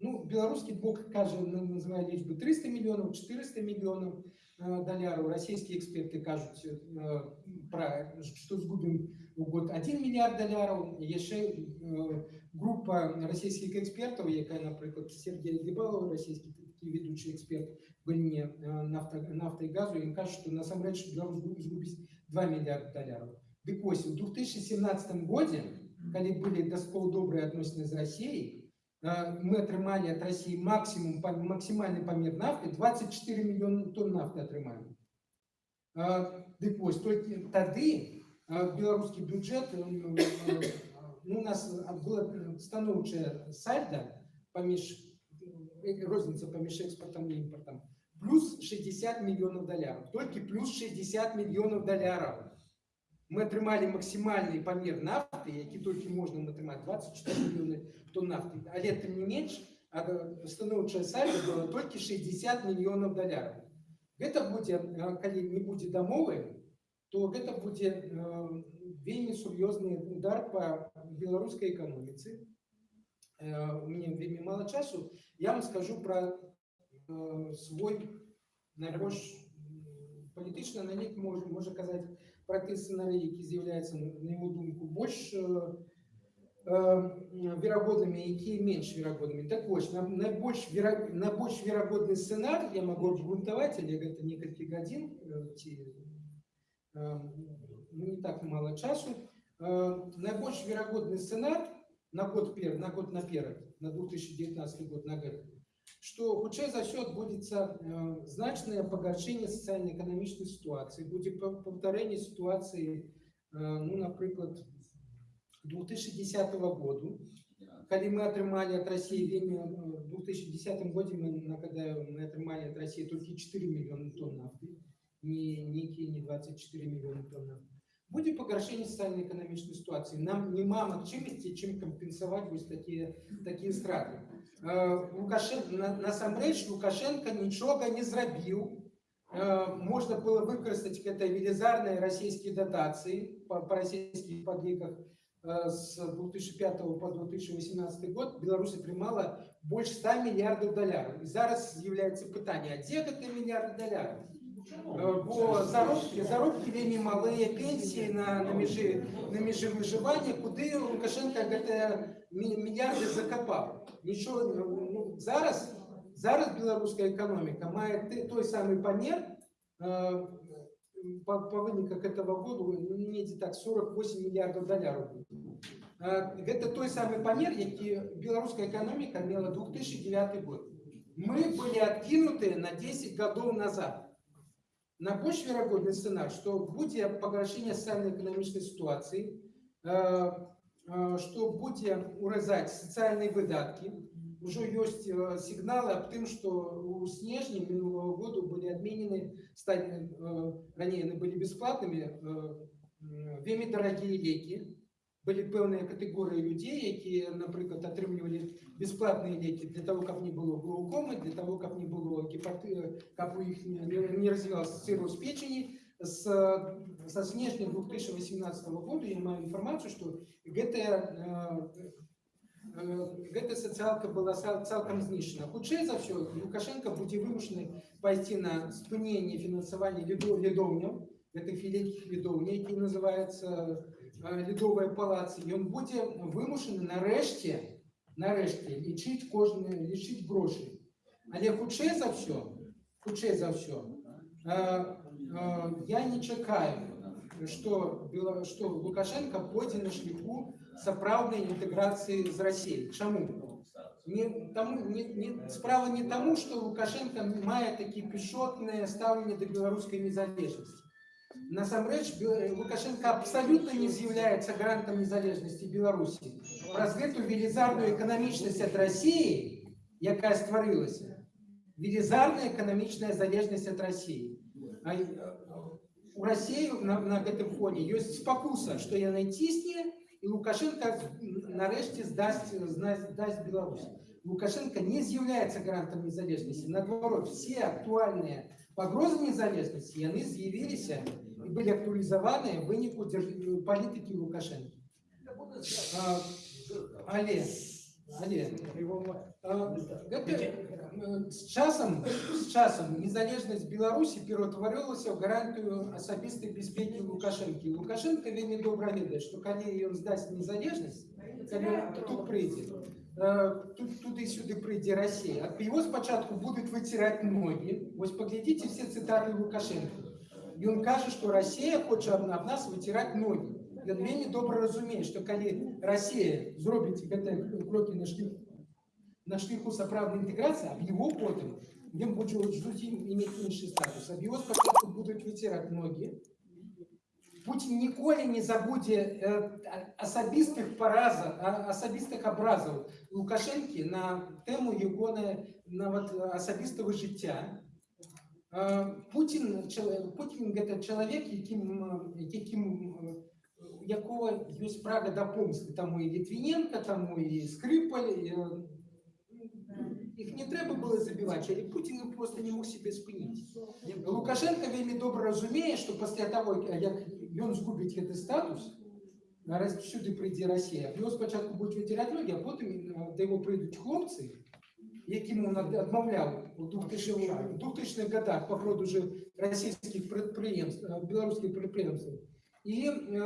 Ну, беларускі бок кажа, на- называе лічбы 300 мільёнаў, 400 мільёнаў э, даляраў. Расійскія эксперты кажуць, э, пра, што згубім у год 1 мільярд даляраў. Яшчэ э, група расійскіх экспертаў, якая, напрыклад, Сергей Гібалаў, расійскі такі ведучы эксперт в галіне э, нафта, нафта і газу, ён кажа, што насамрэч Беларусь згуб- згубіць 2 мільярда даляраў. Дык вось, у 2017 годзе, калі былі даскол добрыя адносіны з Расіяй, э, мы атрымалі ад России максимум, па- максимальный помер нафты, 24 миллиона тонн нафты атрымалі. Э, Дык вось, толькі тады э, беларускі бюджэт, э, э, ну, у нас была станоўчая сальда паміж э, розніца паміж экспартам і імпартам плюс 60 мільйонів доларів. Тільки плюс 60 мільйонів доларів. Ми отримали максимальний памір нафти, який тільки можна отримати, 24 мільйони тонн нафти. Але тим не менш, а, становче сальдо було тільки 60 мільйонів доларів. Гэта будзе, а, калі не будзе дамовы, то гэта будзе э, вельмі сур'ёзны удар по беларускай эканоміцы. Э, У мяне вельмі мала часу. Я вам скажу про э, свой найбольш палітычны аналітик можа, можа казаць про той сцэнарый, які з'яўляецца на яго думку больш э, э, верагоднымі, якія менш верагоднымі. Так вось, на- найбольш вера- найбольш верагодны сцэнар я могу абгрунтаваць, але гэта некалькі гадзін э, ці э, ну, не так мало часу. Э, Найбольш верагодны сцэнар на год пер, на год наперад, на 2019 год на год, что хутчэй за ўсё адбудзецца э, значнае пагаршэнне сацыяльна-эканамічнай сітуацыі, будзе па- паўтарэнне сітуацыі, э, ну, напрыклад, 2010 году, калі мы атрымалі ад России вельмі э, в 2010 годзе мы нагадаю мы атрымалі ад России толькі 4 мільёны тонн нафты не нейкія не 24 мільёны тонн нафты будзе пагаршэнне сацыяльна-эканамічнай сітуацыі нам няма магчымасці чым кампенсаваць вось такія такія страты лукашен на- насамрэч лукашенко нічога не зрабіў Э, можна было выкарыстаць гэта велізарныя расійскія датацыі па, па расійскіх падліках э, з 2005 по 2018 год Беларусь атрымала больш 100 мільярдаў даляраў. І зараз з'яўляецца пытанне, а дзе гэтыя мільярды даляраў? Э, Бо заробкі, заробкі вельмі малыя, пенсіі на, на, межы, на межы выжывання, куды Лукашенко гэтыя мі- мільярды закапаў. Нічого, ну, зараз, зараз беларуская эканоміка мае ты- той самы памер, э, по, по выніках этого года ну, недзе так 48 мільярдаў даляраў. Э, Гэта той самы памер, які беларуская эканоміка мела 2009 год. Мы былі адкінутыя на 10 гадоў назад. На больш верагодны сцэнар, што будзе пагаршэнне сацыяльна-эканамічнай сітуацыі, э, э, што будзе уразаць сацыяльныя выдаткі. Ужо ёсць э, сігналы аб тым, што у снежні мінулого году былі адменены сталі э, раней яны былі бясплатнымі э, м, вельмі дарагія лекі. Былі пэўныя катэгорыі людзей, якія, напрыклад, атрымлівалі бесплатные леки для того, как не было глаукомы, для того, как не было гепаты, как у них не, не развивался цирроз печени. С, со снежня 2018 года я имею информацию, что гэтая, э, э, гэтая социалка была цал- цалкам знішчана. Хутчэй за ўсё Лукашенко будзе вымушаны пайсці на спыненне фінансавання ледо- ледоўняў, гэтых вялікіх ледоўняў, які называюцца э, ледовыя палацы. Ён будзе вымушаны нарэшце нарэшце лічыць кожны лічыць грошы але хутчэй за ўсё хутчэй за ўсё э, э, я не чакаю что Бела- что лукашенко пойдзе на шляху сапраўднай інтэграцыі з Россией чаму не таму не, не справа не таму что лукашенко мае такі пішотнае стаўленне да беларускай незалежнасці насамрэч Бе- лукашенко абсалютна не з'яўляецца гарантам незалежнасці беларусі праз гэту велізарную эканамічнасць ад России, якая стварылася велізарная эканамічная залежнасць ад России. А, э, у России на, на гэтым фоне ёсць спакуса, што яна цісне і Лукашенко нарэшце здасць зна- здасць Беларусь. Лукашенко не з'яўляецца гарантам незалежнасці. Наадварот, все актуальныя пагрозы незалежнасці яны з'явіліся і былі актуалізаваныя ў выніку дзярж- палітыкі Лукашенко. А, Але, але, а, гэта, э, з часам, з часам незалежнасць Беларусі пераўтварылася ў гарантыю асабістай бяспекі Лукашэнкі. Лукашенко вельмі добра ведае, што калі ён здасць незалежнасць, калі ён тут прыйдзе, э, тут, туды-сюды прыйдзе Россия. Ад его спачатку будуць выціраць ногі. Вось паглядзіце все цытаты Лукашенко. Ён кажа, што Россия хоча аб аб нас выціраць ногі. Ён вельмі добра разумее, што калі Россия зробіць гэтыя крокі на шляху на шляху сапраўднай інтэграцыі, аб его потым ён будзе зусім иметь іншы статус. Аб его спачатку будуць выціраць ногі. Путін ніколі не забудзе э, а- асабістых паразаў, а- асабістых абразаў Лукашэнкі на тэму ягонай нават асабістага жыцця. Е, Путін, чоле- Путін це чоловік, яким, е, яким, е, у якого є право до помсти. Там і Литвиненко, там і Скрипаль. І, е, їх не треба було забивати, але Путін просто не мог себе спинити. Лукашенко вельми добре розуміє, що після того, як він згубить цей статус, Раз всюди прийде Росія. Його спочатку будуть витирати ноги, а потім е, до його прийдуть хлопці, яким він од- відмовляв у 2000 в 2000-х годах по продажу російських підприємств, е, білоруських підприємств. І е,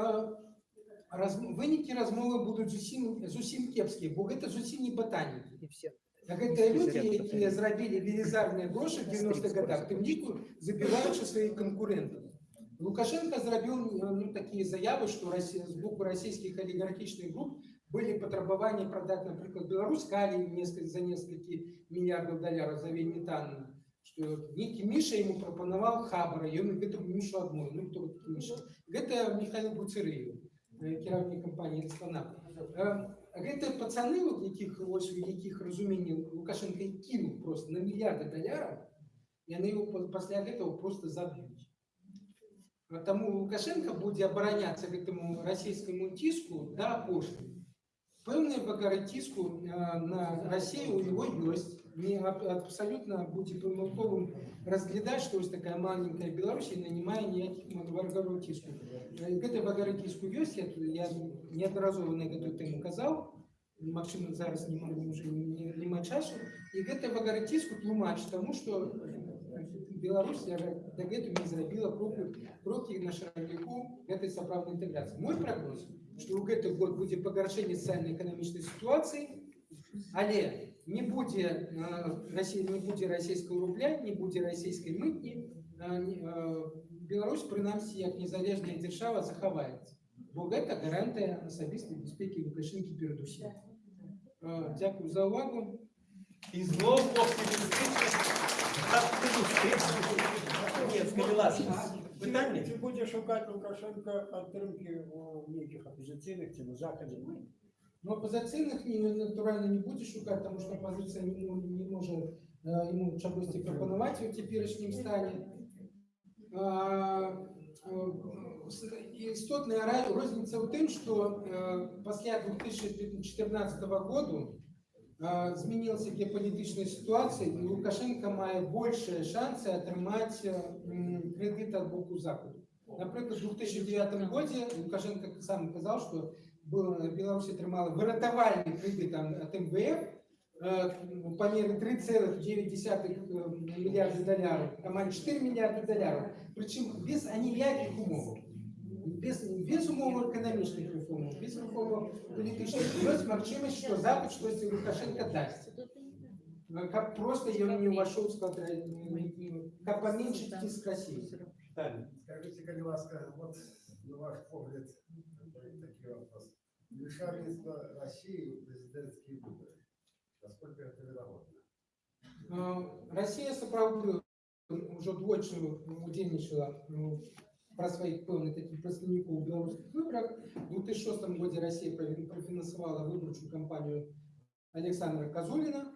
роз, виніки розмови будуть зовсім, зовсім кепські, бо це зовсім не ботаніки. Так це люди, які зробили велизарні гроші в 90-х годах, тим ліку забиваючи своїх конкурентів. Лукашенко зробив ну, такі заяви, що Росія, з боку російських олігархічних груп були потребування продати, наприклад, Білорусь калій несколько, за несколько мільярдів доларів за вільні танни. Що некий Міша йому пропонував хабара, і він гэтому Мішу одну. Ну, хто такий Міша? Гэта Михайло Буцерыев, е, керівник компанії «Експонат». Е, Гэта пацаны, от яких, ось, у яких розуміння Лукашенко і кинув просто на мільярди доларів, яны його па- після гэтага просто заб'ють. А Тому Лукашенко буде обороняться гэтаму російському тиску до апошнього. Певний багаж тиску е, на Росію у нього є. Не аб- абсолютно буде помилковим розглядати, що ось така маленька Білорусь і не має ніяких багажів тиску. Е, Гэты багаж тиску є, я, я неодноразово на эту тему казав, Максим зараз не маю вже не, не маю часу. І гэта багаж тиску тлумач тому, що Беларусь до гэтага не зрабіла кроку крокі на шараніку гэтай сапраўднай інтэграцыі. Мой прагноз, што ў гэты год будзе пагаршэнне сацыяльна-эканамічнай сітуацыі, але не будзе э, Расія не будзе расійскага рубля, не будзе расійскай мытні, э, не- э, Беларусь прынамсі як незалежная дзяржава захаваецца. Бо гэта гарантыя асабістай бяспекі Лукашэнкі перадусім. Э, Дзякую за ўвагу. І знов оптимістично. Ні, скажи ласка. Питання? Чи буде шукати Лукашенко підтримки у деяких опозиційних чи на Заході? Ну, опозиційних ні, натурально не буде шукати, тому що опозиція не, мо- не може е, йому чогось пропонувати у теперішньому стані. А, е, с- Істотна ра- різниця в тим, що е, після 2014 року е, змінилася геополітична ситуація, і Лукашенко має більше шанси отримати м, кредит від боку Заходу. Наприклад, у 2009 році Лукашенко сам казав, що был, Беларусь атрымала выратавальны кредит от МВФ э, по мере 3,9 миллиарда долларов, амаль 4 миллиарда долларов, причем без аніяких умов. Без, без умов экономічних реформ, без реформ політичних. Есть магчимость, что Запад щось Лукашенко дасть. Э, Как просто ён не увошел в склад, э, как поменьшить тиск России. Скажіть, будь ласка, от на ваш погляд, такий вопрос. Вмешательство России в президентские выборы. Насколько это вероятно? Э, Россия сапраўды уже двойчы удзельнічала ну, пра сваіх пэўных такіх прадстаўнікоў у беларускіх выбарах. У 2006 годзе Россия профи- профінансавала выбарчую кампанію Александра Казулина.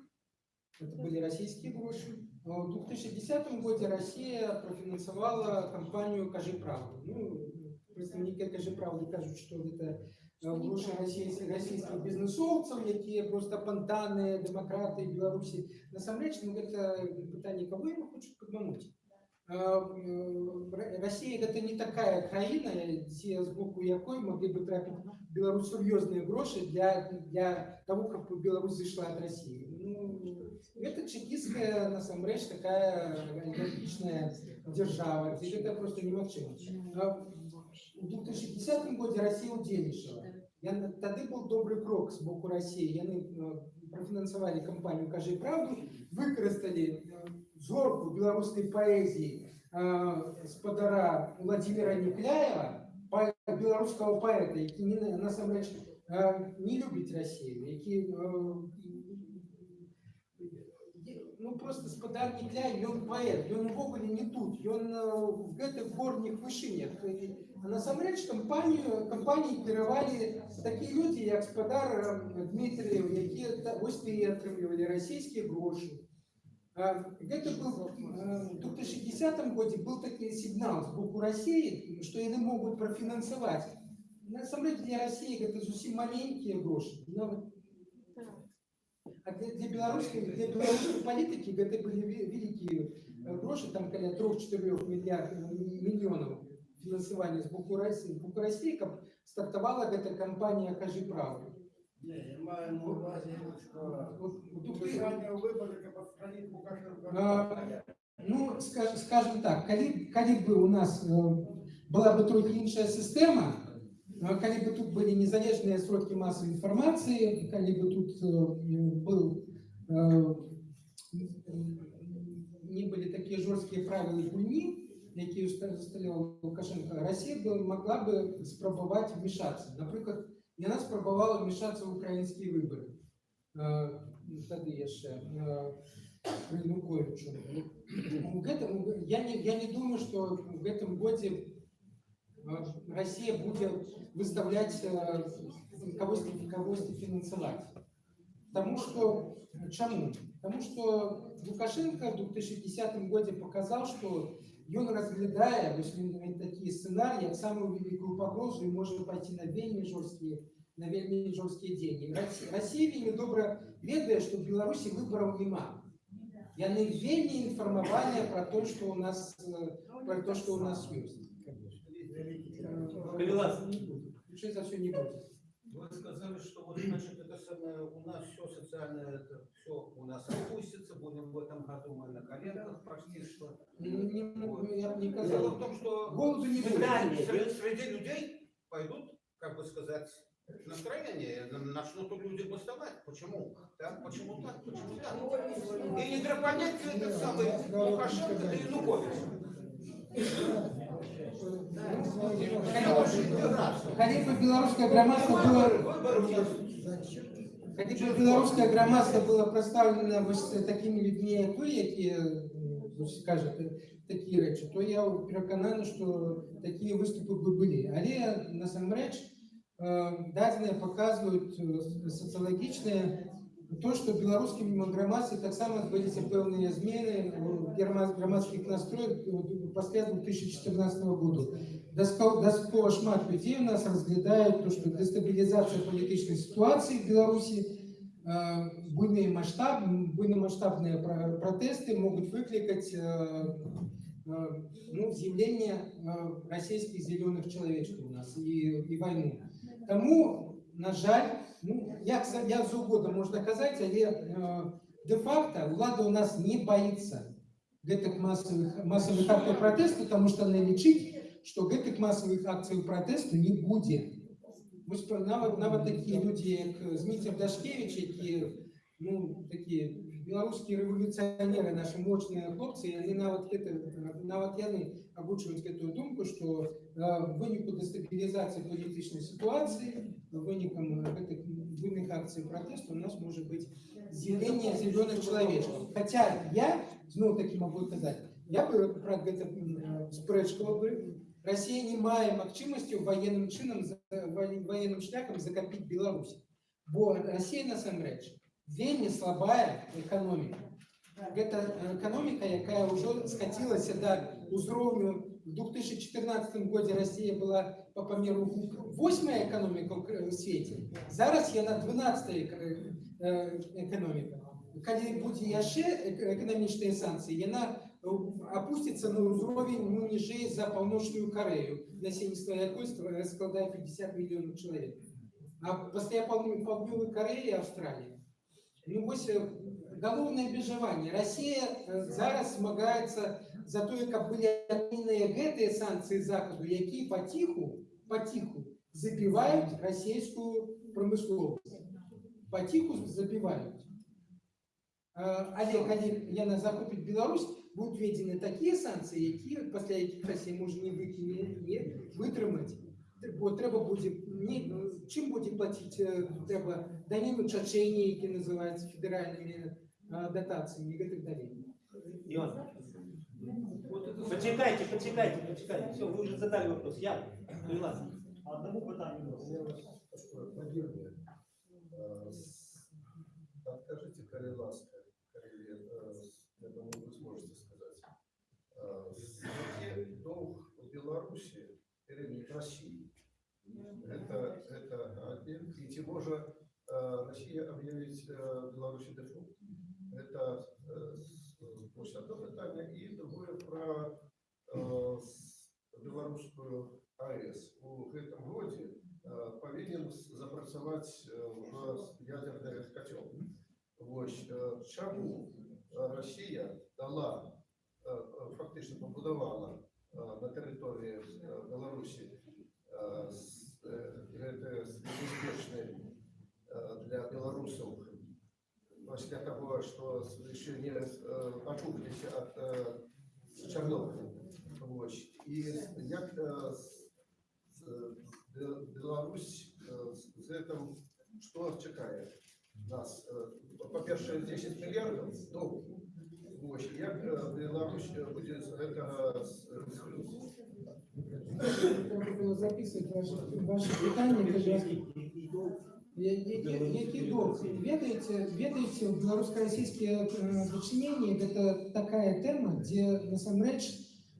Это были российские гроши. А В 2010 году Россия профинансовала кампанию «Кажи правду». Ну, представники «Кажи правду» кажут, что это гроши российских, российских бизнесовцев, які просто пантаны, демократы Беларуси. Насамрэч, ну, гэта пытанне, кого ему хочуць падмануць. А, м, Р- Россия это не такая краіна, дзе з боку якой могли бы трапіць в Беларусь сур'ёзныя грошы для, для того, каб Беларусь зайшла от России. Ну, это чекистская, насамрэч, такая олигархичная держава, где это просто немагчыма. А У 2010 году Россия удзельнічала. Я, тады был добрый крок с боку России. Яны э, профинансовали кампанию «Кажи правду», выкористали э, зорку белорусской поэзии э, спадара Владимира Некляева, по- белорусского поэта, які не, насамрэч э, не любіць Россию, які э, ну просто спадар Некляев, ён паэт, ён увогуле не тут, ён э, в гэтых горніх вышынях. І Насамрэч кампанію кампаніі кіравалі такія людзі, як спадар э, Дмітрыев, якія та- вось ты і атрымлівалі расійскія грошы. А, Гэта был э, в 2010 году был такі сігнал з боку России, что яны могуць профінансаваць. Насамрэч для России гэта зусім маленькія грошы. Нават а для, для беларускай для беларускай палітыкі гэта былі ве- вялікія э, грошы там каля 3-4 мільярдаў мільёнаў фінансавання з боку России з боку России каб стартавала гэта кампанія кажы правду Не, я маю на увазі, що тут підписання виборів, як відстранити Лукашенка. А, Ну, скаж- скажем так, калі, калі бы у нас э, была бы трохи іншая сістэма, а калі бы тут былі незалежныя сродкі масавай інфармацыі, калі бы тут э, был э, не былі такія жорсткія правілы гульні, якія усталяваў Лукашенко, Россия бы могла бы спрабаваць вмешацца. Напрыклад, яна спрабавала вмешацца ў украінскія выборы. Э, Тады яшчэ э, при Януковичу. В этом, я, не, я не думаю, что в этом году э, Россия будет выставлять э, кого-то кого-то финансовать. Потому что, чему? Потому что Лукашенко в 2010 году показал, что он разглядая вось такие сценарии, как самую великую погрозу и может пойти на вельми жесткие на вельми жесткие деньги. Россия, Россия вельми добра ведае, что в Беларуси выборов нема. Яны вельми информовали про то, что у нас, э, про то, что у нас есть. Калилас. Что за все не будет? Вы сказали, что вот значит это самое, у нас все социальное, это все у нас опустится, будем в этом году мы на коленках прошли, что... Не- я не Дело сказал. в том, что Голоду не будет. среди, среди людей пойдут, как бы сказать, настроение, начнут люди бастовать. Почему? Так, почему так, почему так? И не понять этот самый Лукашенко да Янукович. Калі бы беларускае грамадства было калі бы беларускае грамадства было прадстаўлена вось такімі людзьмі як вы якія м, вось кажа такія рэчы то я перакананы што такія выступы бы былі але насамрэч э, дадзеныя паказваюць э, сацыялагічныя то што беларускім грамадстве таксама адбыліся пэўныя змены ў герма- грамадскіх настроек э, пасля 2014 году Дастал- дастаткова шмат людзей у нас разглядаюць то што дэстабілізацыя палітычнай сітуацыі в беларусі э, буйныя маштаб буйнамаштабныя пра- пратэсты могуць выклікаць э, э, ну, з'яўленне э, расійскіх зялёных чалавечкаў у нас і, і вайну Таму на жаль ну, як за- як заўгодна можна казаць але э, де-факто ўлада у нас не боится гэтых масавых масавых актаў пратэсту тому что она лічыць што гэтых масавых акцый пратэсту не будзе Вось пра- нават нават такія людзі як зміцер дашкевич які ну такія беларускія рэвалюцыянеры нашы мощныя хлопцы яны нават гэта нават яны агучваюць гэтую думку што э, выніку дэстабілізацыі палітычнай сітуацыі вынікам гэтых буйных акцый пратэсту у нас можа быць з'яўленне зялёных чалавечкаў Хаця я зноў такі могу казаць я бы пра гэта м, спрэчкала бы Россия не мае магчымасцю военным чынам за- воен- военным шляхам закапіць Беларусь бо Россия насамрэч вельмі слабая эканоміка гэта эканоміка якая ўжо скацілася да ўзроўню в 2014 годзе Россия была по памеру восьмая эканоміка ў кра- у свеце зараз яна 12 эканоміка калі будзе яшчэ эк- эканамічныя санкцыі яна э, опусціцца на ўзровень ну, ніжэй за паўночную Карею насельніцтва якой ства- складае 50 мільёнаў чалавек а пасля паўднё- паўднёвай Кареі Австраліі ну вось э, галоўнае абмежаванне Россия э, зараз змагаецца за тое каб былі адмененыя гэтыя санкцыі захаду якія паціху паціху забіваюць расійскую прамысловасць паціху забіваюць Э, але калі яна захопіць Беларусь будуць введзены такія санкцыі якія пасля якіх Расія можа не выйти не вытрымаць бо трэба будзе не чым будзе плаціць э, трэба даніну чачэнні які называюць федэральнымі э, датацыямі і гэтых далей Иван, почекайте, почекайте, почекайте. Все, вы уже задали вопрос. Я, Калилас, одному питанню. Подскажите, коли прирівнюють Росії. Это, это один. І чи може е, Росія об'явить е, Білорусі дефолт? Это е, с- ось одне питання. І друге про е, с- белорусскую АЭС. У гэтым годзе е, повинен запрацаваць е, уже ядерный котел. Вось е, чаму е, Росія дала е, е, фактично побудувала е, на території е, Білорусі е, с- е, гэты небяспечны е, для беларусаў пасля таго што яшчэ не э, ачухаліся ад э, Чарнобыля Вось. і як э, с- з- Бе- Беларусь э, з з гэтым што чакае нас Э, па-першае 10 мільярдаў доўгу Вось. як э, Беларусь э, будзе з гэтага з- Треба було записувати ваші, ваші питання, будь ласка. Я- Які, які довг? Ведаете, ведаете, белорусско-российские э, дочинения – это такая тема, где, насамрэч,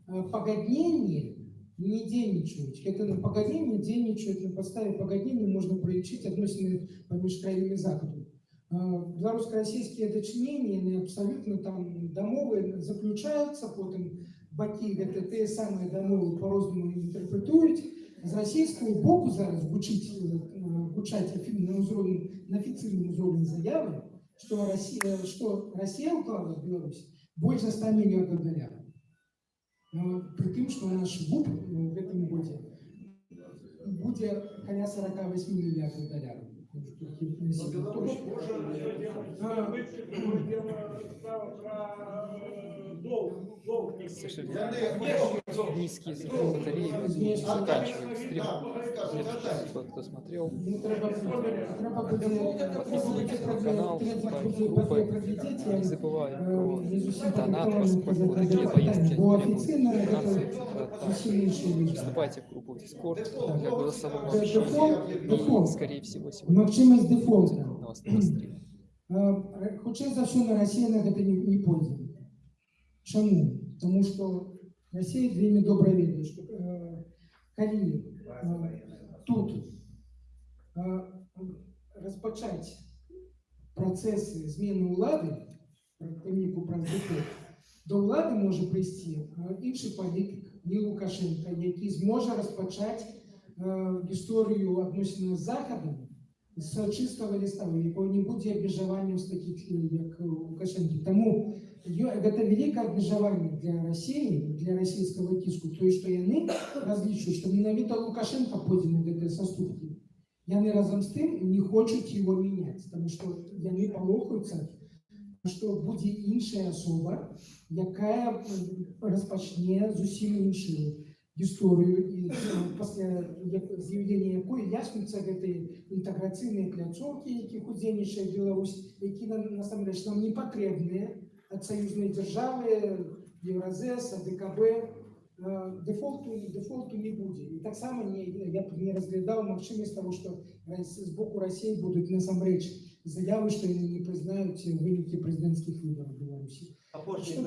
э, погоднение не дзейнічаюць. Это на погоднение дзейнічаюць, на подставе погоднения можно пролічыць адносіны паміж краінамі захаду. Э, Белорусско-российские дочинения, они абсолютно там дамовы заключаются, потом бакі гэта тыя самыя дамовы по-рознаму інтэрпрэтуюць з расійскага боку зараз гучыць э, гучаць афі- на ўзроўні на афіцыйным узроўні заявы што Расія што Расія ўклала в Беларусь больш за 100 мільёнаў даляраў Ну, пры тым што наш губ у гэтым годзе будзе каля 48 мільярдаў даляраў Беларусь может дело, дело про Низкие батареи заканчивают стрим. Кто, кто смотрел, Ну, треба, треба буде подписывайтесь на канал, вступайте в групи. группы. Не забываем про Не зовсім донат, правильно поскольку казати такие питання, поездки бо требуют офіційно финансов. це зовсім інші речі. Вступайте в группу в Discord для голосового Це дефолт, общения. И, дефолт. скорее всего, сегодня Магчимость дефолта. на вас на стрим. Е, Хутчэй за ўсё на Расія на гэта не, не пойдзе. Чаму? Таму што Расія вельмі добра ведае, што э, калі э, тут э, распачаць працэсы змены ўлады, прыніку праз дэфолт, до ўлады можа прыйсці э, іншы палітык, не Лукашенко, які зможа распачаць э, гісторыю адносінаў з захадам з чыстага ліста, у якого не будзе абмежаванняў з такіх э, як Лукашэнкі. Таму ё- гэта вялікае абмежаванне для Расіі, для расійскага ціску, тое, што яны разлічваюць, што менавіта Лукашенко пойдзе на гэтыя саступкі. Яны разам з тым не хочуць его мяняць, таму што яны палохаюцца, што будзе іншая асоба, якая м, распачне зусім іншую гісторыю і э, пасля як- з'яўлення якой яснуцца гэтыя інтэграцыйныя пляцоўкі, якіх удзельнічае Беларусь, які нам насамрэч нам не патрэбныя ад саюзнай дзяржавы, Еўразэс, ДКБ, Э, дэфолту дэфолту не будзе і таксама не я б не разглядаў магчымасць того што Рас- з боку Росіі будуць насамрэч заявы што яны не прызнаюць вынікі прэзідэнцкіх выбараў Беларусі Апошнє